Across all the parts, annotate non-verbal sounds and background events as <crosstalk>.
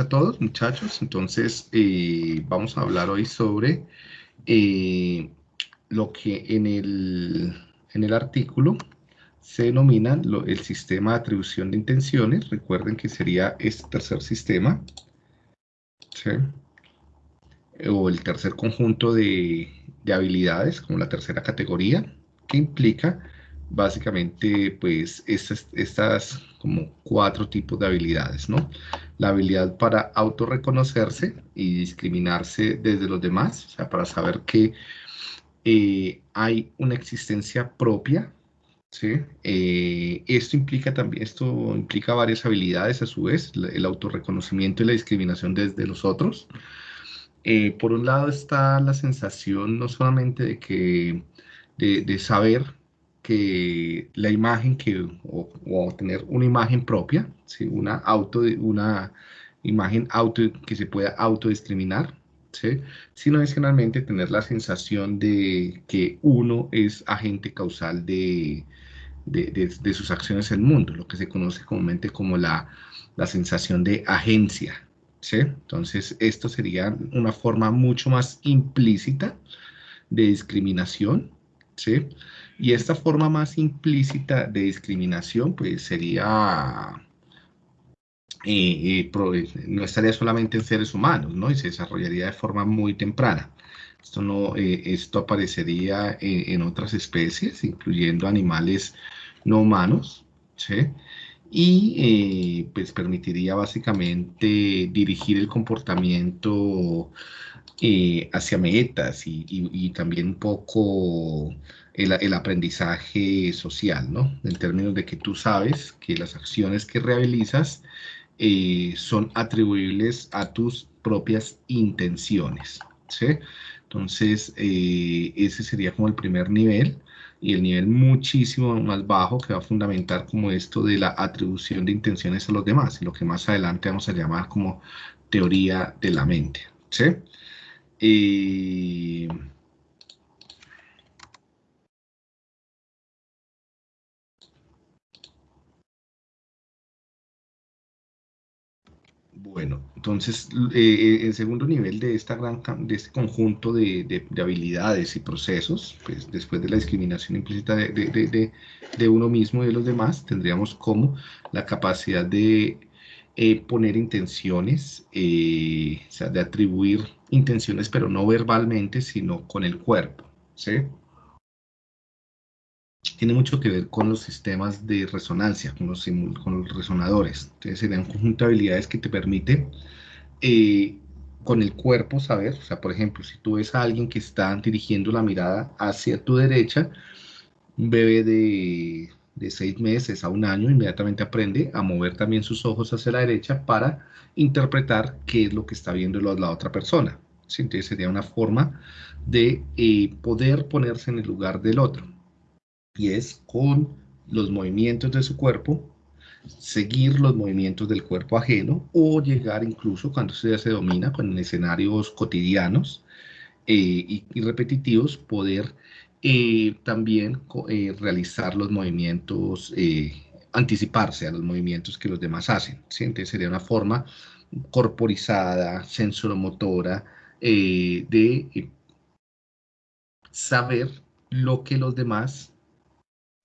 a todos, muchachos. Entonces, eh, vamos a hablar hoy sobre eh, lo que en el, en el artículo se denomina el sistema de atribución de intenciones. Recuerden que sería este tercer sistema, o el tercer conjunto de, de habilidades, como la tercera categoría, que implica básicamente pues estas, estas como cuatro tipos de habilidades, ¿no? La habilidad para autorreconocerse y discriminarse desde los demás, o sea, para saber que eh, hay una existencia propia, ¿sí? Eh, esto implica también, esto implica varias habilidades a su vez, el autorreconocimiento y la discriminación desde los otros. Eh, por un lado está la sensación no solamente de que, de, de saber que la imagen que, o, tener una imagen propia, ¿sí? una, auto, una imagen auto, que se pueda autodiscriminar, ¿sí? sino adicionalmente tener la sensación de que uno es agente causal de, de, de, sus acciones en el mundo, lo que se conoce comúnmente como la, la sensación de agencia. ¿sí? Entonces, esto sería una forma mucho más implícita de discriminación, ¿sí? Y esta forma más implícita de discriminación, pues sería, eh, eh, no estaría solamente en seres humanos, ¿no? Y se desarrollaría de forma muy temprana. Esto, no, eh, esto aparecería en otras especies, incluyendo animales no humanos, ¿sí? Y pues permitiría básicamente dirigir el comportamiento hacia metas y, y, también un poco el, aprendizaje social, ¿no? En términos de que tú sabes que las acciones que realizas eh, son atribuibles a tus propias intenciones, ¿sí? Entonces, eh, ese sería como el primer nivel y el nivel muchísimo más bajo que va a fundamentar como esto de la atribución de intenciones a los demás, lo que más adelante vamos a llamar como teoría de la mente, ¿sí? Eh, Bueno, entonces eh, el segundo nivel de, esta gran, de este conjunto de, habilidades y procesos, pues después de la discriminación implícita de, uno mismo y de los demás, tendríamos como la capacidad de eh, poner intenciones, eh, o sea, de atribuir intenciones, pero no verbalmente, sino con el cuerpo, ¿sí? Tiene mucho que ver con los sistemas de resonancia, con los, con los resonadores. Entonces serían un conjunto de habilidades que te permite eh, con el cuerpo saber, o sea, por ejemplo, si tú ves a alguien que está dirigiendo la mirada hacia tu derecha, un bebé de, de seis meses a un año inmediatamente aprende a mover también sus ojos hacia la derecha para interpretar qué es lo que está viendo la, otra persona. Entonces sería una forma de eh, poder ponerse en el lugar del otro y es con los movimientos de su cuerpo, seguir los movimientos del cuerpo ajeno o llegar incluso cuando se domina con escenarios cotidianos eh, y, repetitivos, poder eh, también eh, realizar los movimientos, anticiparse a los movimientos que los demás hacen. Entonces sería una forma corporizada, sensoromotora, de saber lo que los demás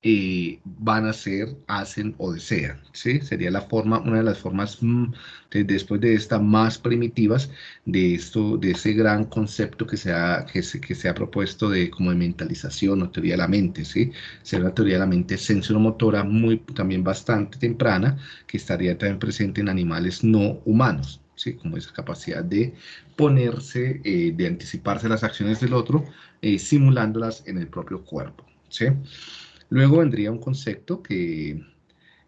eh, van a hacer, hacen o desean. ¿sí? Sería la forma, una de las formas mm, después de esta más primitivas de esto, de ese gran concepto que se ha, que se, que se ha propuesto de como de mentalización o teoría de la mente. ¿sí? Sería una teoría de la mente sensoromotora muy también bastante temprana que estaría también presente en animales no humanos. ¿sí? como esa capacidad de ponerse, eh, de anticiparse las acciones del otro, eh, simulándolas en el propio cuerpo. ¿sí? Luego vendría un concepto que,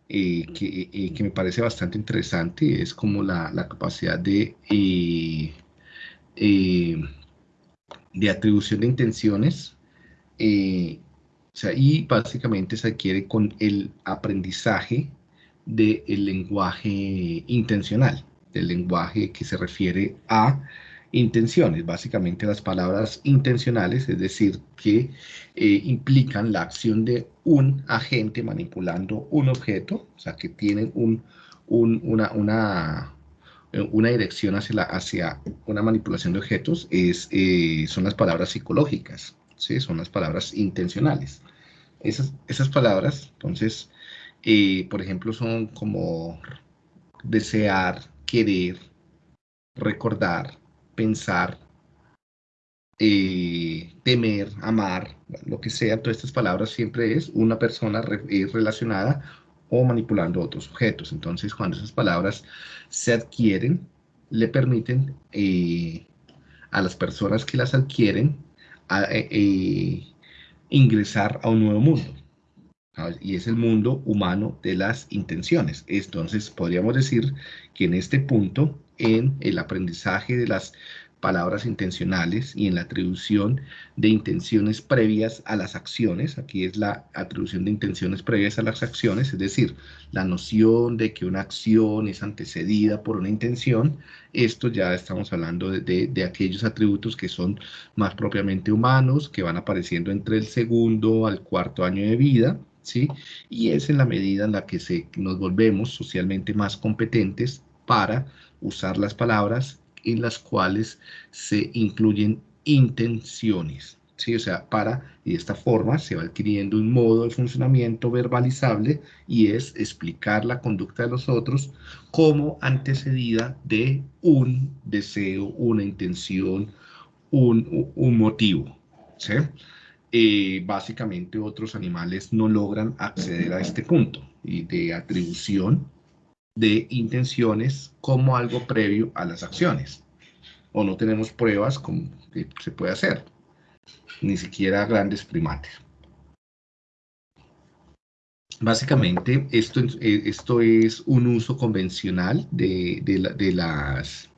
eh, eh, que, me parece bastante interesante, es como la, capacidad de, eh, de atribución de intenciones, y básicamente se adquiere con el aprendizaje del lenguaje intencional, del lenguaje que se refiere a intenciones, básicamente las palabras intencionales, es decir, que eh, implican la acción de un agente manipulando un objeto, o sea, que tienen un, una, una eh, una dirección hacia, la, hacia una manipulación de objetos es, eh, son las palabras psicológicas, ¿sí? son las palabras intencionales. Esas, esas palabras, entonces, por ejemplo, son como desear, querer, recordar, pensar, temer, amar, lo que sea, todas estas palabras siempre es una persona relacionada o manipulando otros objetos. Entonces, cuando esas palabras se adquieren, le permiten eh, a las personas que las adquieren eh, eh, ingresar a un nuevo mundo. Y es el mundo humano de las intenciones. Entonces, podríamos decir que en este punto, en el aprendizaje de las palabras intencionales y en la atribución de intenciones previas a las acciones. Aquí es la atribución de intenciones previas a las acciones, es decir, la noción de que una acción es antecedida por una intención. Esto ya estamos hablando de, aquellos atributos que son más propiamente humanos, que van apareciendo entre el segundo al cuarto año de vida. ¿Sí? Y es en la medida en la que se, nos volvemos socialmente más competentes para usar las palabras en las cuales se incluyen intenciones. ¿sí? O sea, para, y de esta forma se va adquiriendo un modo de funcionamiento verbalizable y es explicar la conducta de los otros como antecedida de un deseo, una intención, un, motivo. ¿sí? Eh, básicamente otros animales no logran acceder a este punto de atribución de intenciones como algo previo a las acciones. O no tenemos pruebas como que se puede hacer, ni siquiera grandes primates. Básicamente, esto, eh, esto es un uso convencional de, las,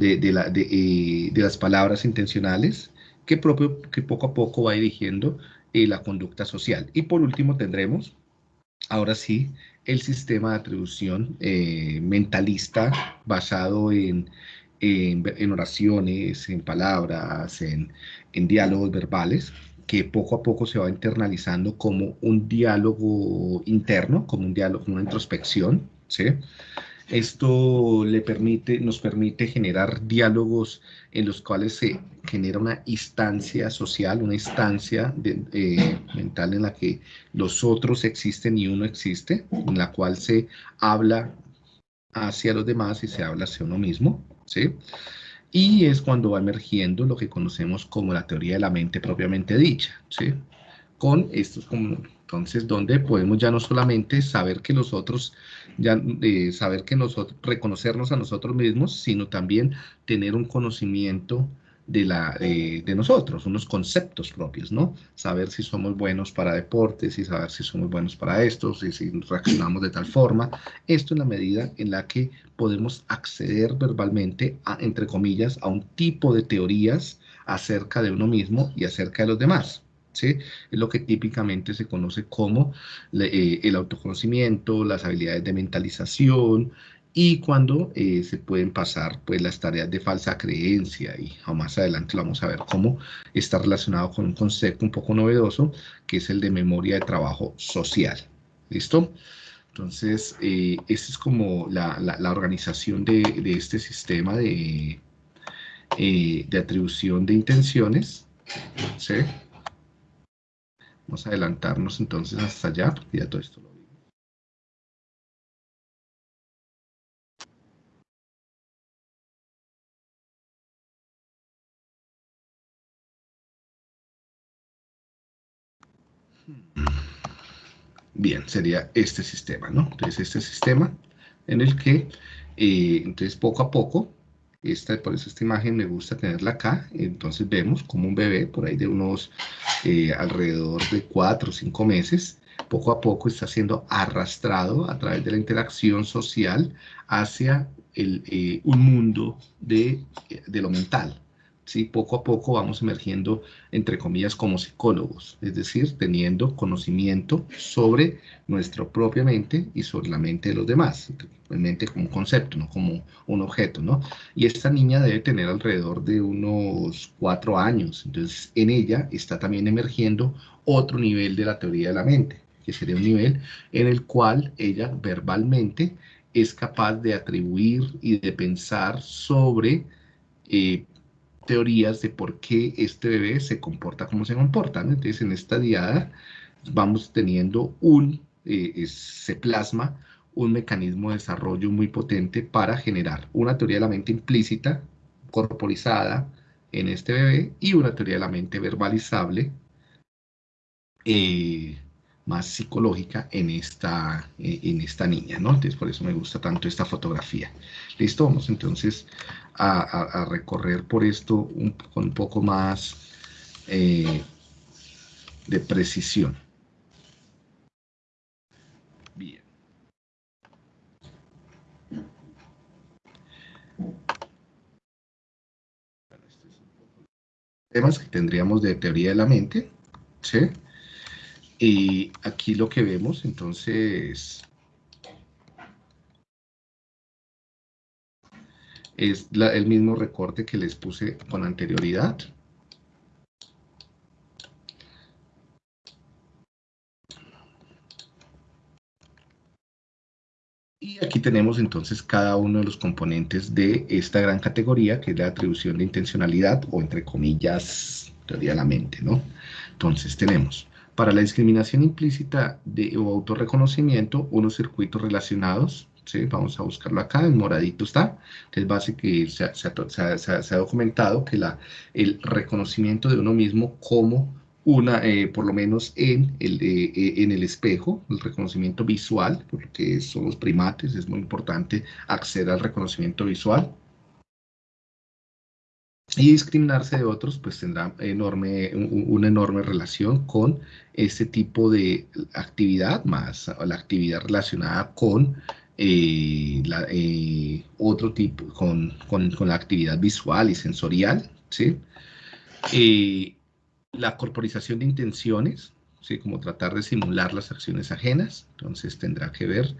eh, de, las palabras intencionales que, propio, que poco a poco va dirigiendo eh, la conducta social. Y por último tendremos, ahora sí, el sistema de atribución eh, mentalista basado en, en, oraciones, en palabras, en, en, diálogos verbales, que poco a poco se va internalizando como un diálogo interno, como un diálogo, una introspección, ¿sí? Esto le permite, nos permite generar diálogos en los cuales se genera una instancia social, una instancia eh, mental en la que los otros existen y uno existe, en la cual se habla hacia los demás y se habla hacia uno mismo, ¿sí? Y es cuando va emergiendo lo que conocemos como la teoría de la mente propiamente dicha, ¿sí? Con estos como entonces, donde podemos ya no solamente saber que los otros, ya eh, saber que nosotros, reconocernos a nosotros mismos, sino también tener un conocimiento de, la, de nosotros, unos conceptos propios, ¿no? Saber si somos buenos para deportes y saber si somos buenos para esto, si, si reaccionamos de tal forma. Esto en la medida en la que podemos acceder verbalmente, a, entre comillas, a un tipo de teorías acerca de uno mismo y acerca de los demás. ¿sí? Es lo que típicamente se conoce como eh, el autoconocimiento, las habilidades de mentalización y cuando eh, se pueden pasar pues, las tareas de falsa creencia y más adelante lo vamos a ver cómo está relacionado con un concepto un poco novedoso que es el de memoria de trabajo social. ¿Listo? Entonces, eh, esta es como la, organización de, de, este sistema de, de atribución de intenciones. Vamos a adelantarnos entonces hasta allá, ya todo esto lo Bien, sería este sistema, ¿no? Entonces, este sistema en el que, eh, entonces, poco a poco, esta, por eso esta imagen me gusta tenerla acá. Entonces vemos como un bebé por ahí de unos eh, alrededor de cuatro o cinco meses, poco a poco está siendo arrastrado a través de la interacción social hacia el, eh, un mundo de, de lo mental. ¿Sí? Poco a poco vamos emergiendo, entre comillas, como psicólogos, es decir, teniendo conocimiento sobre nuestra propia mente y sobre la mente de los demás, mente como un concepto, no como un objeto, ¿no? Y esta niña debe tener alrededor de unos cuatro años, entonces en ella está también emergiendo otro nivel de la teoría de la mente, que sería un nivel en el cual ella verbalmente es capaz de atribuir y de pensar sobre eh, teorías de por qué este bebé se comporta como se comporta. Entonces, en esta diada vamos teniendo un, eh, se plasma un mecanismo de desarrollo muy potente para generar una teoría de la mente implícita, corporizada en este bebé, y una teoría de la mente verbalizable, eh, más psicológica en esta, eh, en esta niña, ¿no? Entonces, por eso me gusta tanto esta fotografía. Listo, vamos entonces a, recorrer por esto con un poco más eh, de precisión. Bien. temas que tendríamos de teoría de la mente, ¿sí? Y aquí lo que vemos, entonces, es el mismo recorte que les puse con anterioridad. Y aquí tenemos entonces cada uno de los componentes de esta gran categoría, que es la atribución de intencionalidad, o entre comillas, teoría de la mente, ¿no? Entonces tenemos para la discriminación implícita de, o autorreconocimiento, unos circuitos relacionados, ¿sí? vamos a buscarlo acá, en moradito está, entonces básicamente se, se, se, ha documentado que la, el reconocimiento de uno mismo como una, eh, por lo menos en el, eh, eh, en el espejo, el reconocimiento visual, porque son los primates, es muy importante acceder al reconocimiento visual, y discriminarse de otros, pues tendrá enorme, una enorme relación con este tipo de actividad, más la actividad relacionada con eh, la, eh, otro tipo, con, con, con, la actividad visual y sensorial, ¿sí? Eh, la corporización de intenciones, ¿sí? como tratar de simular las acciones ajenas, entonces tendrá que ver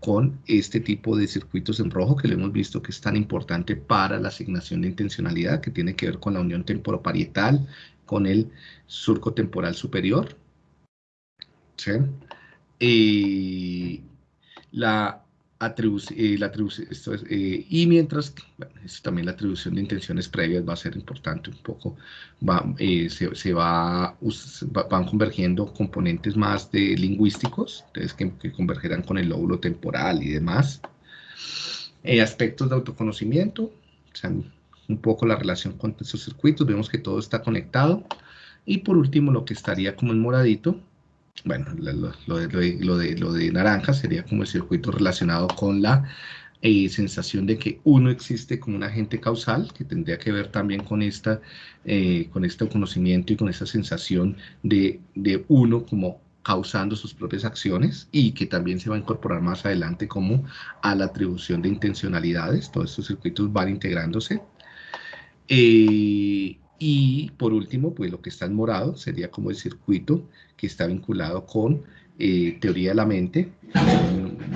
con este tipo de circuitos en rojo que lo hemos visto que es tan importante para la asignación de intencionalidad, que tiene que ver con la unión temporoparietal, con el surco temporal superior. ¿sí? la eh, la esto es, eh, y mientras, bueno, también la atribución de intenciones previas va a ser importante un poco, va, eh, se, se va, van convergiendo componentes más de lingüísticos, entonces que, convergerán con el lóbulo temporal y demás. aspectos de autoconocimiento, o sea, un poco la relación con esos circuitos, vemos que todo está conectado. Y por último, lo que estaría como en moradito, bueno, lo, de, lo, de, naranja sería como el circuito relacionado con la eh, sensación de que uno existe como un agente causal, que tendría que ver también con, esta, eh, con este conocimiento y con esta sensación de, de uno como causando sus propias acciones y que también se va a incorporar más adelante como a la atribución de intencionalidades. Todos estos circuitos van integrándose. Eh, y por último, pues lo que está en morado sería como el circuito que está vinculado con eh, teoría de la mente,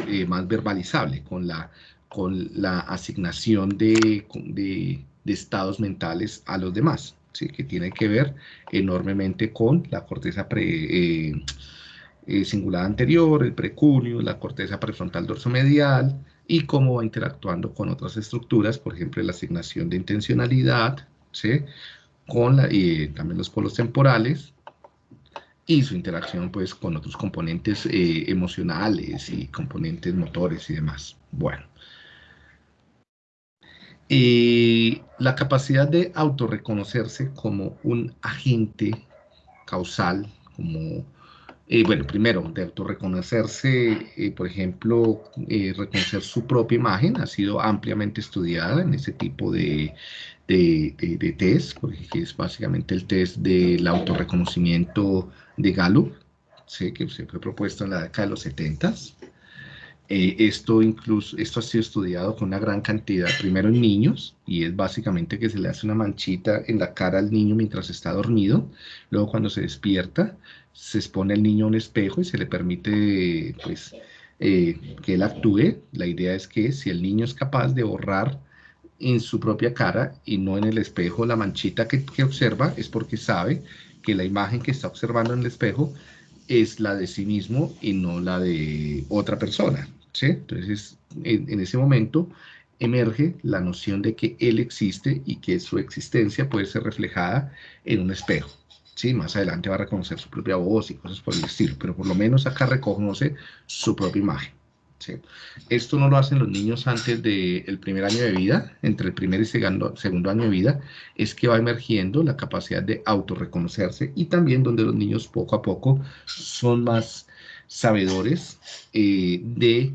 eh, más verbalizable, con la, con la asignación de, de, estados mentales a los demás, que tiene que ver enormemente con la corteza pre, eh, singular anterior, el precunio, la corteza prefrontal dorsomedial, y cómo va interactuando con otras estructuras, por ejemplo, la asignación de intencionalidad, ¿sí? Con la, y también los polos temporales y su interacción pues con otros componentes eh, emocionales y componentes motores y demás. Bueno. Eh, la capacidad de autorreconocerse como un agente causal, como, eh, bueno, primero, de autorreconocerse, por ejemplo, reconocer su propia imagen, ha sido ampliamente estudiada en ese tipo de, de, test, porque es básicamente el test del autorreconocimiento de Gallup, ¿sí? que se fue propuesto en la década de los 70. Eh, esto, incluso, esto ha sido estudiado con una gran cantidad, primero en niños, y es básicamente que se le hace una manchita en la cara al niño mientras está dormido, luego cuando se despierta, se expone el niño a un espejo y se le permite pues, eh, que él actúe. La idea es que si el niño es capaz de borrar en su propia cara y no en el espejo la manchita que, observa es porque sabe que la imagen que está observando en el espejo es la de sí mismo y no la de otra persona. ¿sí? Entonces, en, ese momento emerge la noción de que él existe y que su existencia puede ser reflejada en un espejo. ¿sí? Más adelante va a reconocer su propia voz y cosas por el estilo, pero por lo menos acá reconoce su propia imagen. ¿Sí? Esto no lo hacen los niños antes del primer año de vida, entre el primer y segundo, segundo año de vida, es que va emergiendo la capacidad de autorreconocerse y también donde los niños poco a poco son más sabedores eh, de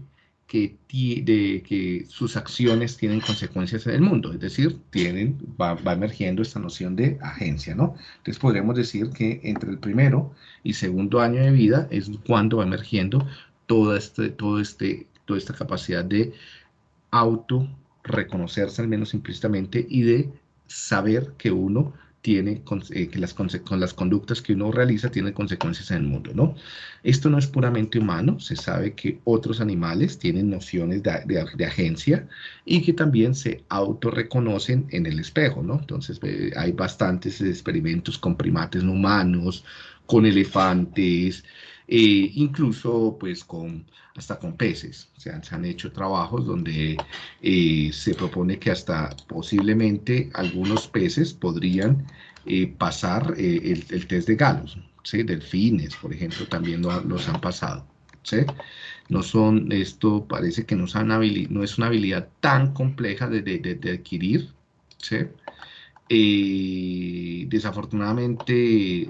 que, de que sus acciones tienen consecuencias en el mundo, es decir, tienen, va, va, emergiendo esta noción de agencia, ¿no? Entonces podríamos decir que entre el primero y segundo año de vida es cuando va emergiendo toda, este, todo este, toda esta capacidad de auto reconocerse al menos implícitamente y de saber que uno tiene, eh, que las, con las conductas que uno realiza tienen consecuencias en el mundo, ¿no? Esto no es puramente humano, se sabe que otros animales tienen nociones de, de, agencia y que también se autorreconocen en el espejo, ¿no? Entonces hay bastantes experimentos con primates no humanos, con elefantes, eh, incluso pues con, hasta con peces. O sea, se han hecho trabajos donde eh, se propone que hasta posiblemente algunos peces podrían eh, pasar el, test de Galos. Delfines, por ejemplo, también los han pasado. No son, esto parece que no, es una habilidad tan compleja de, adquirir. desafortunadamente,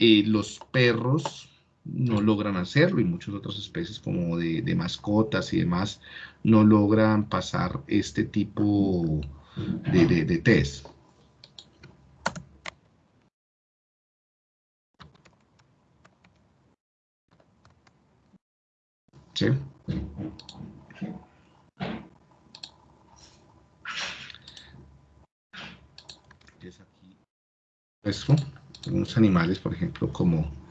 los perros no logran hacerlo y muchas otras especies como de, mascotas y demás no logran pasar este tipo de, de, test. ¿Sí? Es aquí. Esto, algunos animales, por ejemplo, como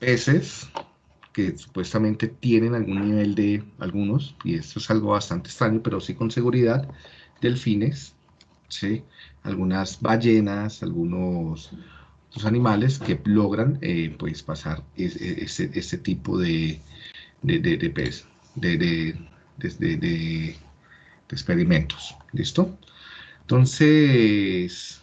peces que supuestamente tienen algún nivel de algunos, y esto es algo bastante extraño, pero sí con seguridad, delfines, ¿sí? algunas ballenas, algunos animales que logran eh, pues pasar ese, tipo de, de, de, de pez, de, experimentos. ¿Listo? Entonces,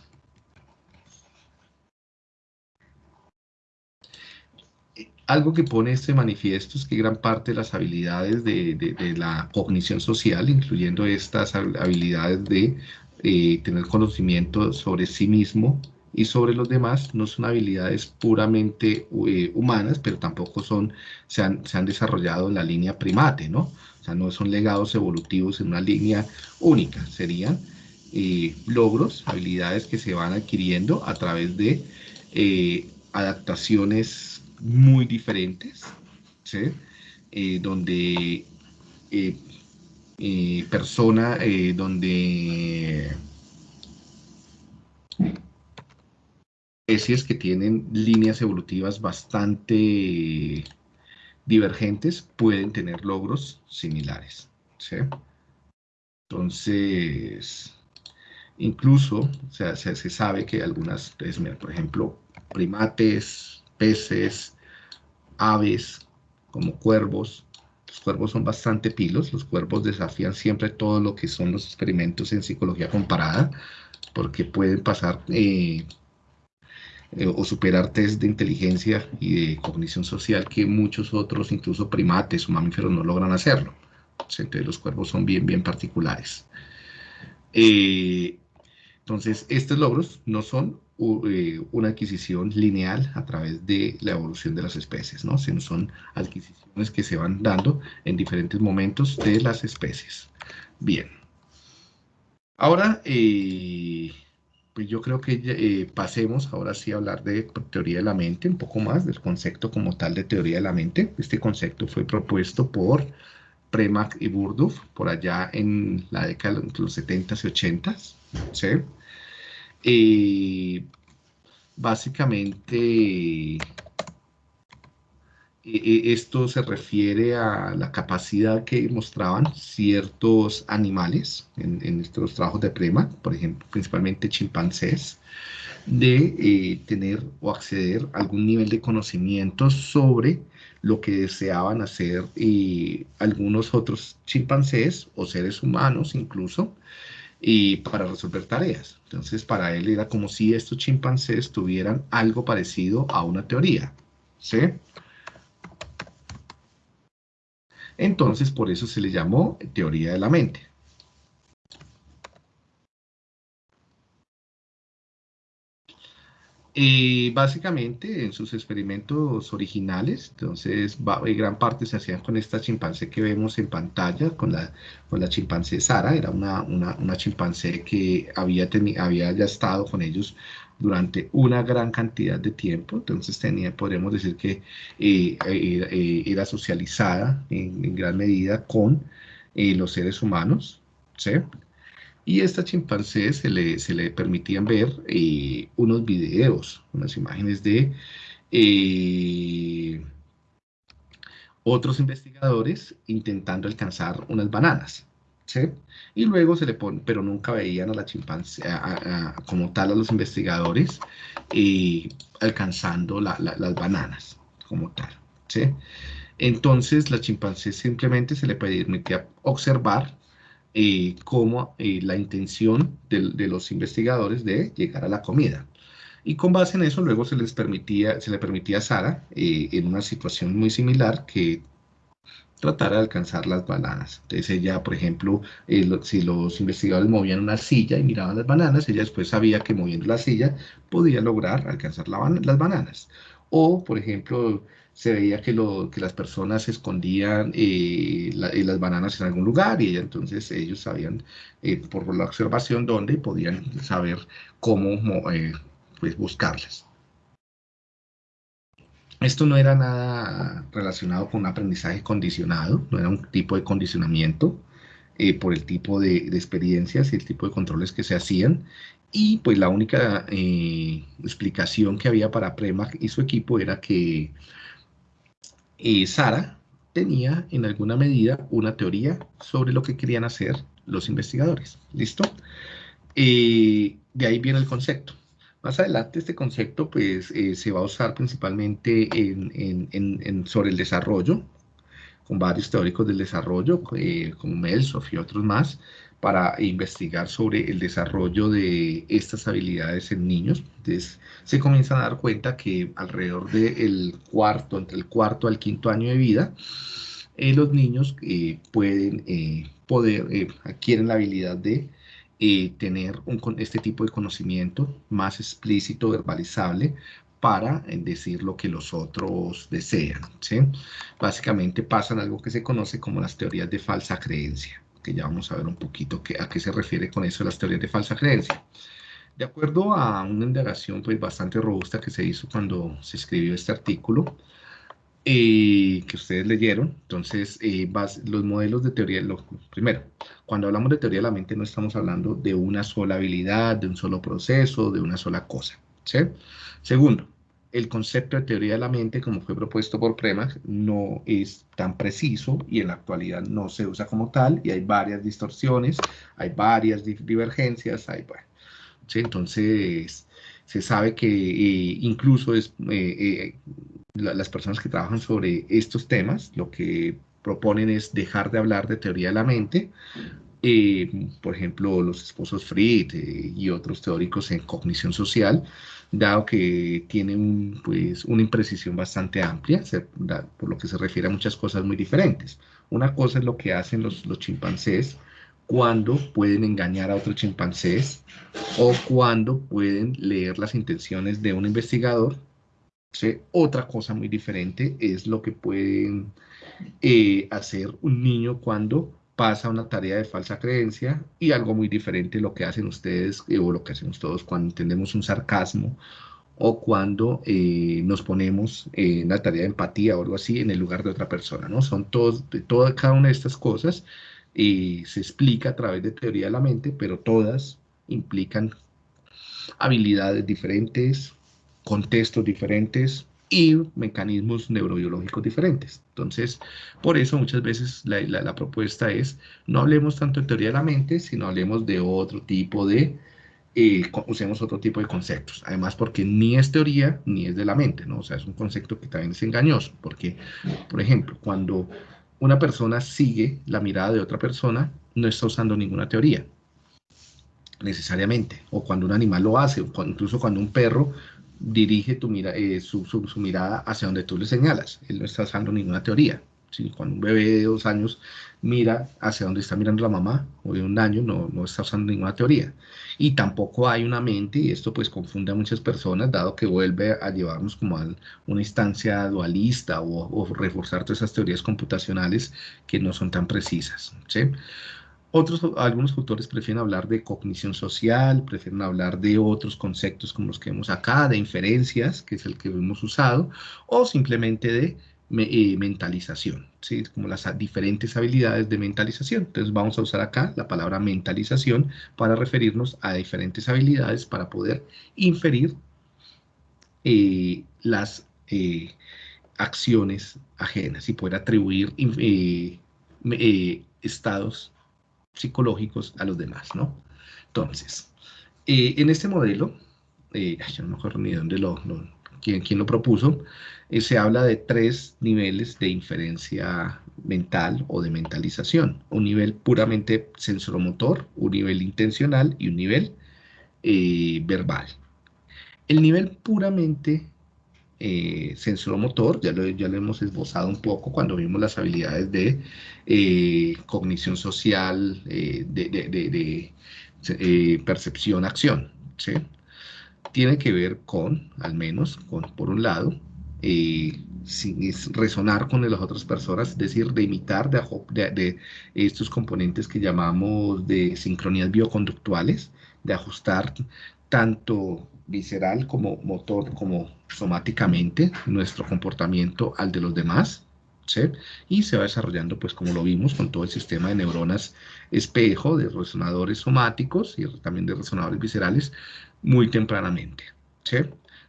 algo que pone este manifiesto es que gran parte de las habilidades de, la cognición social, incluyendo estas habilidades de eh, tener conocimiento sobre sí mismo y sobre los demás, no son habilidades puramente eh, humanas, pero tampoco son, se han, desarrollado en la línea primate, ¿no? O sea, no son legados evolutivos en una línea única, serían eh, logros, habilidades que se van adquiriendo a través de adaptaciones muy diferentes. Eh, donde eh, eh, persona, donde especies que tienen líneas evolutivas bastante divergentes pueden tener logros similares. Entonces, incluso se, se, sabe que algunas, por ejemplo, primates, peces, aves, como cuervos. Los cuervos son bastante pilos, los cuervos desafían siempre todo lo que son los experimentos en psicología comparada, porque pueden pasar eh, eh, o superar test de inteligencia y de cognición social que muchos otros, incluso primates o mamíferos, no logran hacerlo. Entonces los cuervos son bien, bien particulares. Eh, entonces, estos logros no son una adquisición lineal a través de la evolución de las especies, ¿no? son adquisiciones que se van dando en diferentes momentos de las especies. Bien. Ahora, eh, pues yo creo que eh, pasemos ahora sí a hablar de teoría de la mente, un poco más del concepto como tal de teoría de la mente. Este concepto fue propuesto por Premack y Burduf por allá en la década de los 70s y 80s. ¿sí? Básicamente, eh, eh, esto se refiere a la capacidad que mostraban ciertos animales en, estos trabajos de Prema, por ejemplo, principalmente chimpancés, de eh, tener o acceder a algún nivel de conocimiento sobre lo que deseaban hacer eh, algunos otros chimpancés o seres humanos incluso, y para resolver tareas. Entonces, para él era como si estos chimpancés tuvieran algo parecido a una teoría. ¿Sí? Entonces, por eso se le llamó teoría de la mente. Y básicamente en sus experimentos originales, entonces eh, gran parte se hacían con esta chimpancé que vemos en pantalla, con la, con la chimpancé Sara, era una, una, chimpancé que había, había ya estado con ellos durante una gran cantidad de tiempo, entonces tenía, podríamos decir que eh, eh, era socializada en, gran medida con los seres humanos, ¿sí? Y a esta chimpancé se le, se le permitían ver eh, unos videos, unas imágenes de eh, otros investigadores intentando alcanzar unas bananas. ¿sí? Y luego se le pone, pero nunca veían a la chimpancé, como tal a los investigadores, eh, alcanzando las bananas, como tal. ¿sí? Entonces la chimpancé simplemente se le permitía observar eh, como eh, la intención de, los investigadores de llegar a la comida. Y con base en eso, luego se les permitía, se le permitía a Sara, eh, en una situación muy similar, que tratara de alcanzar las bananas. Entonces ella, por ejemplo, si los investigadores movían una silla y miraban las bananas, ella después sabía que moviendo la silla podía lograr alcanzar las bananas. O, por ejemplo, se veía que, lo, que las personas escondían eh, eh, las bananas en algún lugar y entonces ellos sabían eh, por la observación dónde podían saber cómo pues buscarlas. Esto no era nada relacionado con un aprendizaje condicionado, no era un tipo de condicionamiento por el tipo de, de, experiencias y el tipo de controles que se hacían. Y pues la única explicación que había para Prema y su equipo era que eh, Sara tenía en alguna medida una teoría sobre lo que querían hacer los investigadores. ¿Listo? Eh, de ahí viene el concepto. Más adelante este concepto pues, eh, se va a usar principalmente sobre el desarrollo, con varios teóricos del desarrollo, como Melsoff y otros más, para investigar sobre el desarrollo de estas habilidades en niños. Entonces, se comienzan a dar cuenta que alrededor del cuarto, entre el cuarto al quinto año de vida, eh, los niños eh, pueden eh, poder, adquieren la habilidad de tener este tipo de conocimiento más explícito, verbalizable, para decir lo que los otros desean. ¿sí? Básicamente pasan algo que se conoce como las teorías de falsa creencia que ya vamos a ver un poquito a qué se refiere con eso las teorías de falsa creencia. De acuerdo a una indagación pues, bastante robusta que se hizo cuando se escribió este artículo, eh, que ustedes leyeron, entonces eh, los modelos de teoría, lo, primero, cuando hablamos de teoría de la mente no estamos hablando de una sola habilidad, de un solo proceso, de una sola cosa. ¿sí? Segundo, el concepto de teoría de la mente, como fue propuesto por Premag, no es tan preciso y en la actualidad no se usa como tal y hay varias distorsiones, hay varias divergencias, hay, bueno, entonces se sabe que eh, incluso es, eh, eh, las personas que trabajan sobre estos temas lo que proponen es dejar de hablar de teoría de la mente por ejemplo, los esposos Fried y otros teóricos en cognición social, dado que tienen pues, una imprecisión bastante amplia, por lo que se refiere a muchas cosas muy diferentes. Una cosa es lo que hacen los, los chimpancés cuando pueden engañar a otros chimpancés o cuando pueden leer las intenciones de un investigador. Otra cosa muy diferente es lo que pueden eh, hacer un niño cuando pasa una tarea de falsa creencia y algo muy diferente lo que hacen ustedes eh, o lo que hacemos todos cuando entendemos un sarcasmo o cuando eh, nos ponemos en la tarea de empatía o algo así en el lugar de otra persona, ¿no? Son todos, de toda, cada una de estas cosas y se explica a través de teoría de la mente, pero todas implican habilidades diferentes, contextos diferentes, y mecanismos neurobiológicos diferentes. Entonces, por eso muchas veces la, propuesta es no hablemos tanto de teoría de la mente, sino hablemos de otro tipo de eh, usemos otro tipo de conceptos. Además, porque ni es teoría ni es de la mente, ¿no? O sea, es un concepto que también es engañoso, porque, por ejemplo, cuando una persona sigue la mirada de otra persona, no está usando ninguna teoría, necesariamente. O cuando un animal lo hace, o incluso cuando un perro dirige tu mira, eh, su, su, mirada hacia donde tú le señalas. Él no está usando ninguna teoría. ¿sí? Cuando un bebé de dos años mira hacia donde está mirando la mamá, o de un año, no, no está usando ninguna teoría. Y tampoco hay una mente, y esto pues confunde a muchas personas, dado que vuelve a llevarnos como a una instancia dualista o, reforzar todas esas teorías computacionales que no son tan precisas. Otros, algunos autores prefieren hablar de cognición social, prefieren hablar de otros conceptos como los que vemos acá, de inferencias, que es el que hemos usado, o simplemente de eh, mentalización, ¿sí? como las diferentes habilidades de mentalización. Entonces vamos a usar acá la palabra mentalización para referirnos a diferentes habilidades para poder inferir eh, las eh, acciones ajenas y poder atribuir estados psicológicos a los demás, ¿no? Entonces, eh, en este modelo, eh, yo no me acuerdo ni dónde lo, quién, lo propuso, eh, se habla de tres niveles de inferencia mental o de mentalización. Un nivel puramente sensoromotor, un nivel intencional y un nivel verbal. El nivel puramente eh, sensoromotor, ya lo, ya lo hemos esbozado un poco cuando vimos las habilidades de eh, cognición social, eh, de, eh, percepción, acción. ¿sí? Tiene que ver con, al menos, con, por un lado, resonar con las otras personas, es decir, de imitar de, de, estos componentes que llamamos de sincronías bioconductuales, de ajustar tanto visceral como motor, como somáticamente nuestro comportamiento al de los demás, ¿sí? Y se va desarrollando, pues como lo vimos, con todo el sistema de neuronas espejo, de resonadores somáticos y también de resonadores viscerales, muy tempranamente, ¿sí?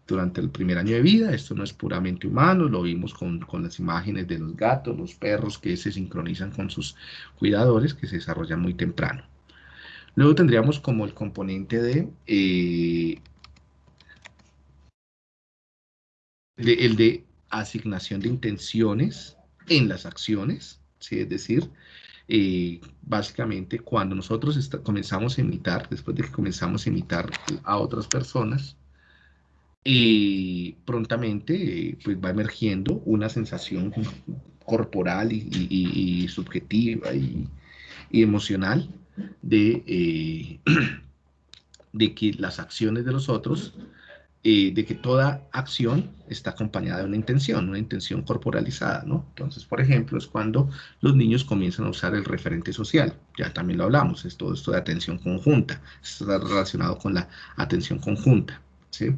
Durante el primer año de vida, esto no es puramente humano, lo vimos con, con las imágenes de los gatos, los perros que se sincronizan con sus cuidadores, que se desarrollan muy temprano. Luego tendríamos como el componente de eh, el de asignación de intenciones en las acciones, es decir, eh, básicamente cuando nosotros comenzamos a imitar, después de que comenzamos a imitar a otras personas, y prontamente eh, pues va emergiendo una sensación corporal y, subjetiva y, emocional de, eh, <clears throat> de que las acciones de los otros eh, de que toda acción está acompañada de una intención, una intención corporalizada, ¿no? Entonces, por ejemplo, es cuando los niños comienzan a usar el referente social, ya también lo hablamos, es todo esto de atención conjunta, está relacionado con la atención conjunta, ¿sí?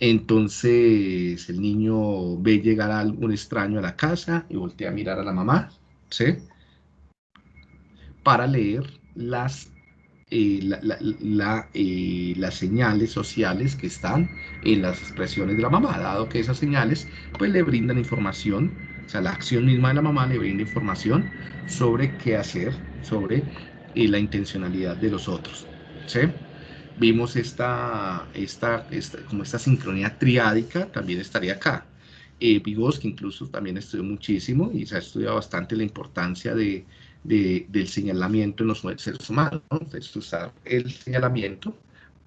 Entonces, el niño ve llegar a algún extraño a la casa y voltea a mirar a la mamá, ¿sí? Para leer las eh, la, eh, las señales sociales que están en las expresiones de la mamá, dado que esas señales pues le brindan información, o sea, la acción misma de la mamá le brinda información sobre qué hacer, sobre eh, la intencionalidad de los otros. ¿sí? Vimos esta, esta, esta, como esta sincronía triádica, también estaría acá. Eh, Vygotsky incluso también estudió muchísimo y se ha estudiado bastante la importancia de, del señalamiento en los seres humanos, es usar el señalamiento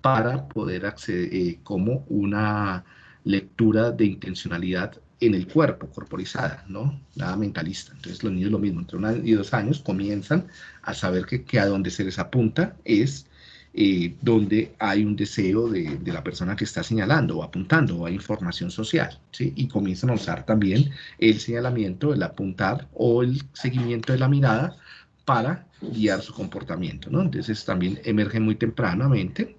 para poder acceder eh, como una lectura de intencionalidad en el cuerpo, corporizada, ¿no? Nada mentalista. Entonces los niños lo mismo, entre un año y dos años comienzan a saber que, que a donde se les apunta es eh, donde hay un deseo de, de, la persona que está señalando o apuntando o hay información social, ¿sí? Y comienzan a usar también el señalamiento, el apuntar o el seguimiento de la mirada para guiar su comportamiento, ¿no? Entonces también emerge muy tempranamente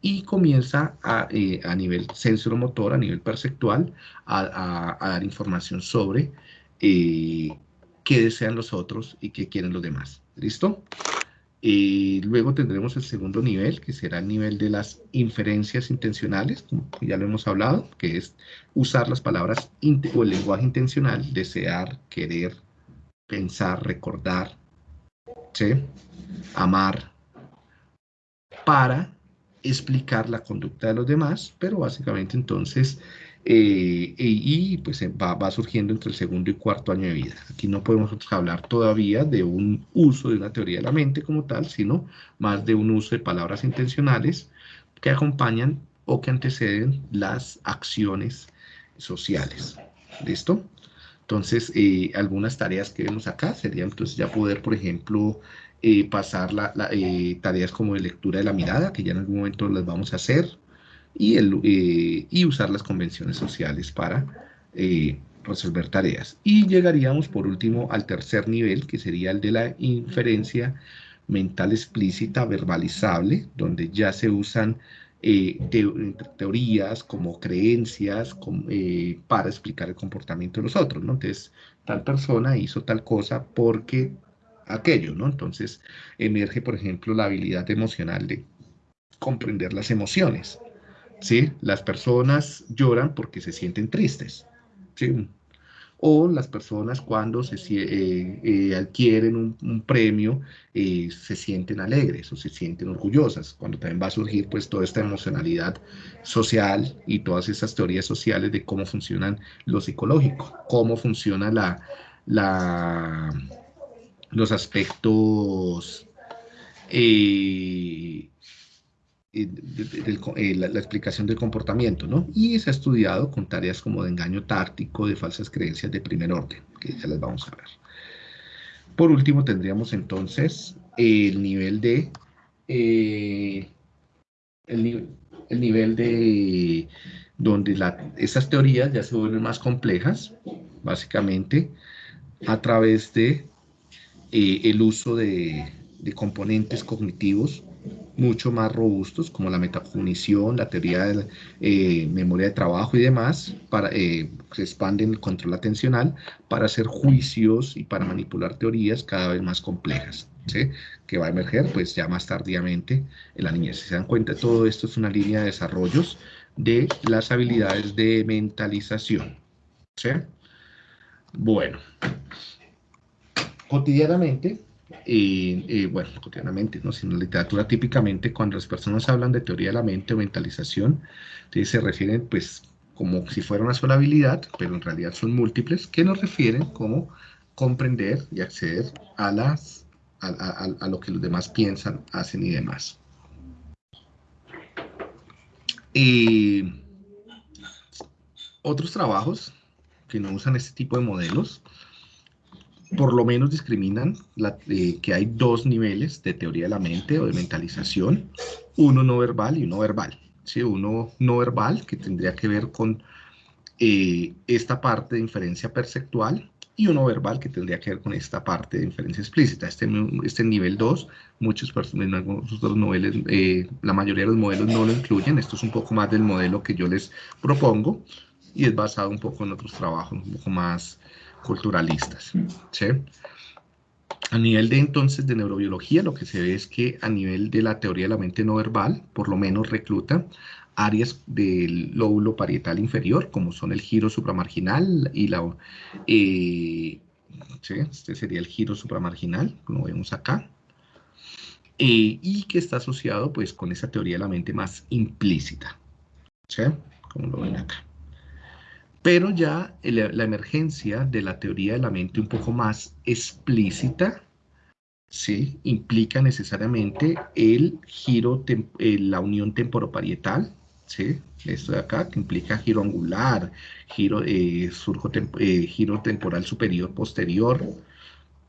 y comienza a, eh, a nivel sensoromotor, a nivel perceptual, a, dar información sobre eh, qué desean los otros y qué quieren los demás. ¿Listo? Luego tendremos el segundo nivel, que será el nivel de las inferencias intencionales, como ya lo hemos hablado, que es usar las palabras o el lenguaje intencional, desear, querer, pensar, recordar, amar, para explicar la conducta de los demás, pero básicamente entonces, eh, y pues va, va, surgiendo entre el segundo y cuarto año de vida. Aquí no podemos hablar todavía de un uso de una teoría de la mente como tal, sino más de un uso de palabras intencionales que acompañan o que anteceden las acciones sociales. ¿Listo? Entonces, eh, algunas tareas que vemos acá serían entonces ya poder, por ejemplo, eh, pasar la, eh, tareas como de lectura de la mirada, que ya en algún momento las vamos a hacer, y, el, y usar las convenciones sociales para resolver tareas. Y llegaríamos, por último, al tercer nivel, que sería el de la inferencia mental explícita verbalizable, donde ya se usan eh, teorías, como creencias, eh, para explicar el comportamiento de los otros, ¿no? Entonces, tal persona hizo tal cosa porque aquello, ¿no? Entonces, emerge, por ejemplo, la habilidad emocional de comprender las emociones, ¿sí? Las personas lloran porque se sienten tristes, ¿sí? O las personas cuando se, eh, eh, adquieren un, premio eh, se sienten alegres o se sienten orgullosas, cuando también va a surgir pues toda esta emocionalidad social y todas esas teorías sociales de cómo funcionan lo psicológico, cómo funciona la, la, los aspectos eh, la, explicación del comportamiento, ¿no? Y se ha estudiado con tareas como de engaño táctico, de falsas creencias de primer orden, que ya las vamos a ver. Por último, tendríamos entonces el nivel de... Eh, el, nivel de donde esas teorías ya se vuelven más complejas, básicamente, a través de eh, el uso de componentes cognitivos mucho más robustos, como la metacognición, la teoría de la, eh, memoria de trabajo y demás, para, eh, se expanden el control atencional para hacer juicios y para manipular teorías cada vez más complejas, que va a emerger pues ya más tardíamente en la niñez. Si se dan cuenta, todo esto es una línea de desarrollos de las habilidades de mentalización. Bueno, cotidianamente y bueno, cotidianamente, ¿no? sino en la literatura típicamente cuando las personas hablan de teoría de la mente o mentalización, se refieren pues como si fuera una sola habilidad, pero en realidad son múltiples, que nos refieren como comprender y acceder a, las, a, lo que los demás piensan, hacen y demás. Y otros trabajos que no usan este tipo de modelos por lo menos discriminan eh, que hay dos niveles de teoría de la mente o de mentalización, uno no verbal y uno verbal. ¿sí? Uno no verbal, que tendría que ver con eh, esta parte de inferencia perceptual, y uno verbal, que tendría que ver con esta parte de inferencia explícita. Este, este nivel 2, muchos en algunos niveles, eh, la mayoría de los modelos no lo incluyen. Esto es un poco más del modelo que yo les propongo, y es basado un poco en otros trabajos, un poco más culturalistas. ¿sí? A nivel de entonces de neurobiología, lo que se ve es que a nivel de la teoría de la mente no verbal, por lo menos recluta áreas del lóbulo parietal inferior, como son el giro supramarginal y la... Eh, ¿sí? Este sería el giro supramarginal, como vemos acá. Eh, y que está asociado pues con esa teoría de la mente más implícita, ¿sí? Como lo ven acá. Pero ya la emergencia de la teoría de la mente un poco más explícita, ¿sí? Implica necesariamente el giro, eh, la unión temporoparietal, ¿sí? Esto de acá, que implica giro angular, giro, eh, surjo eh, giro temporal superior posterior,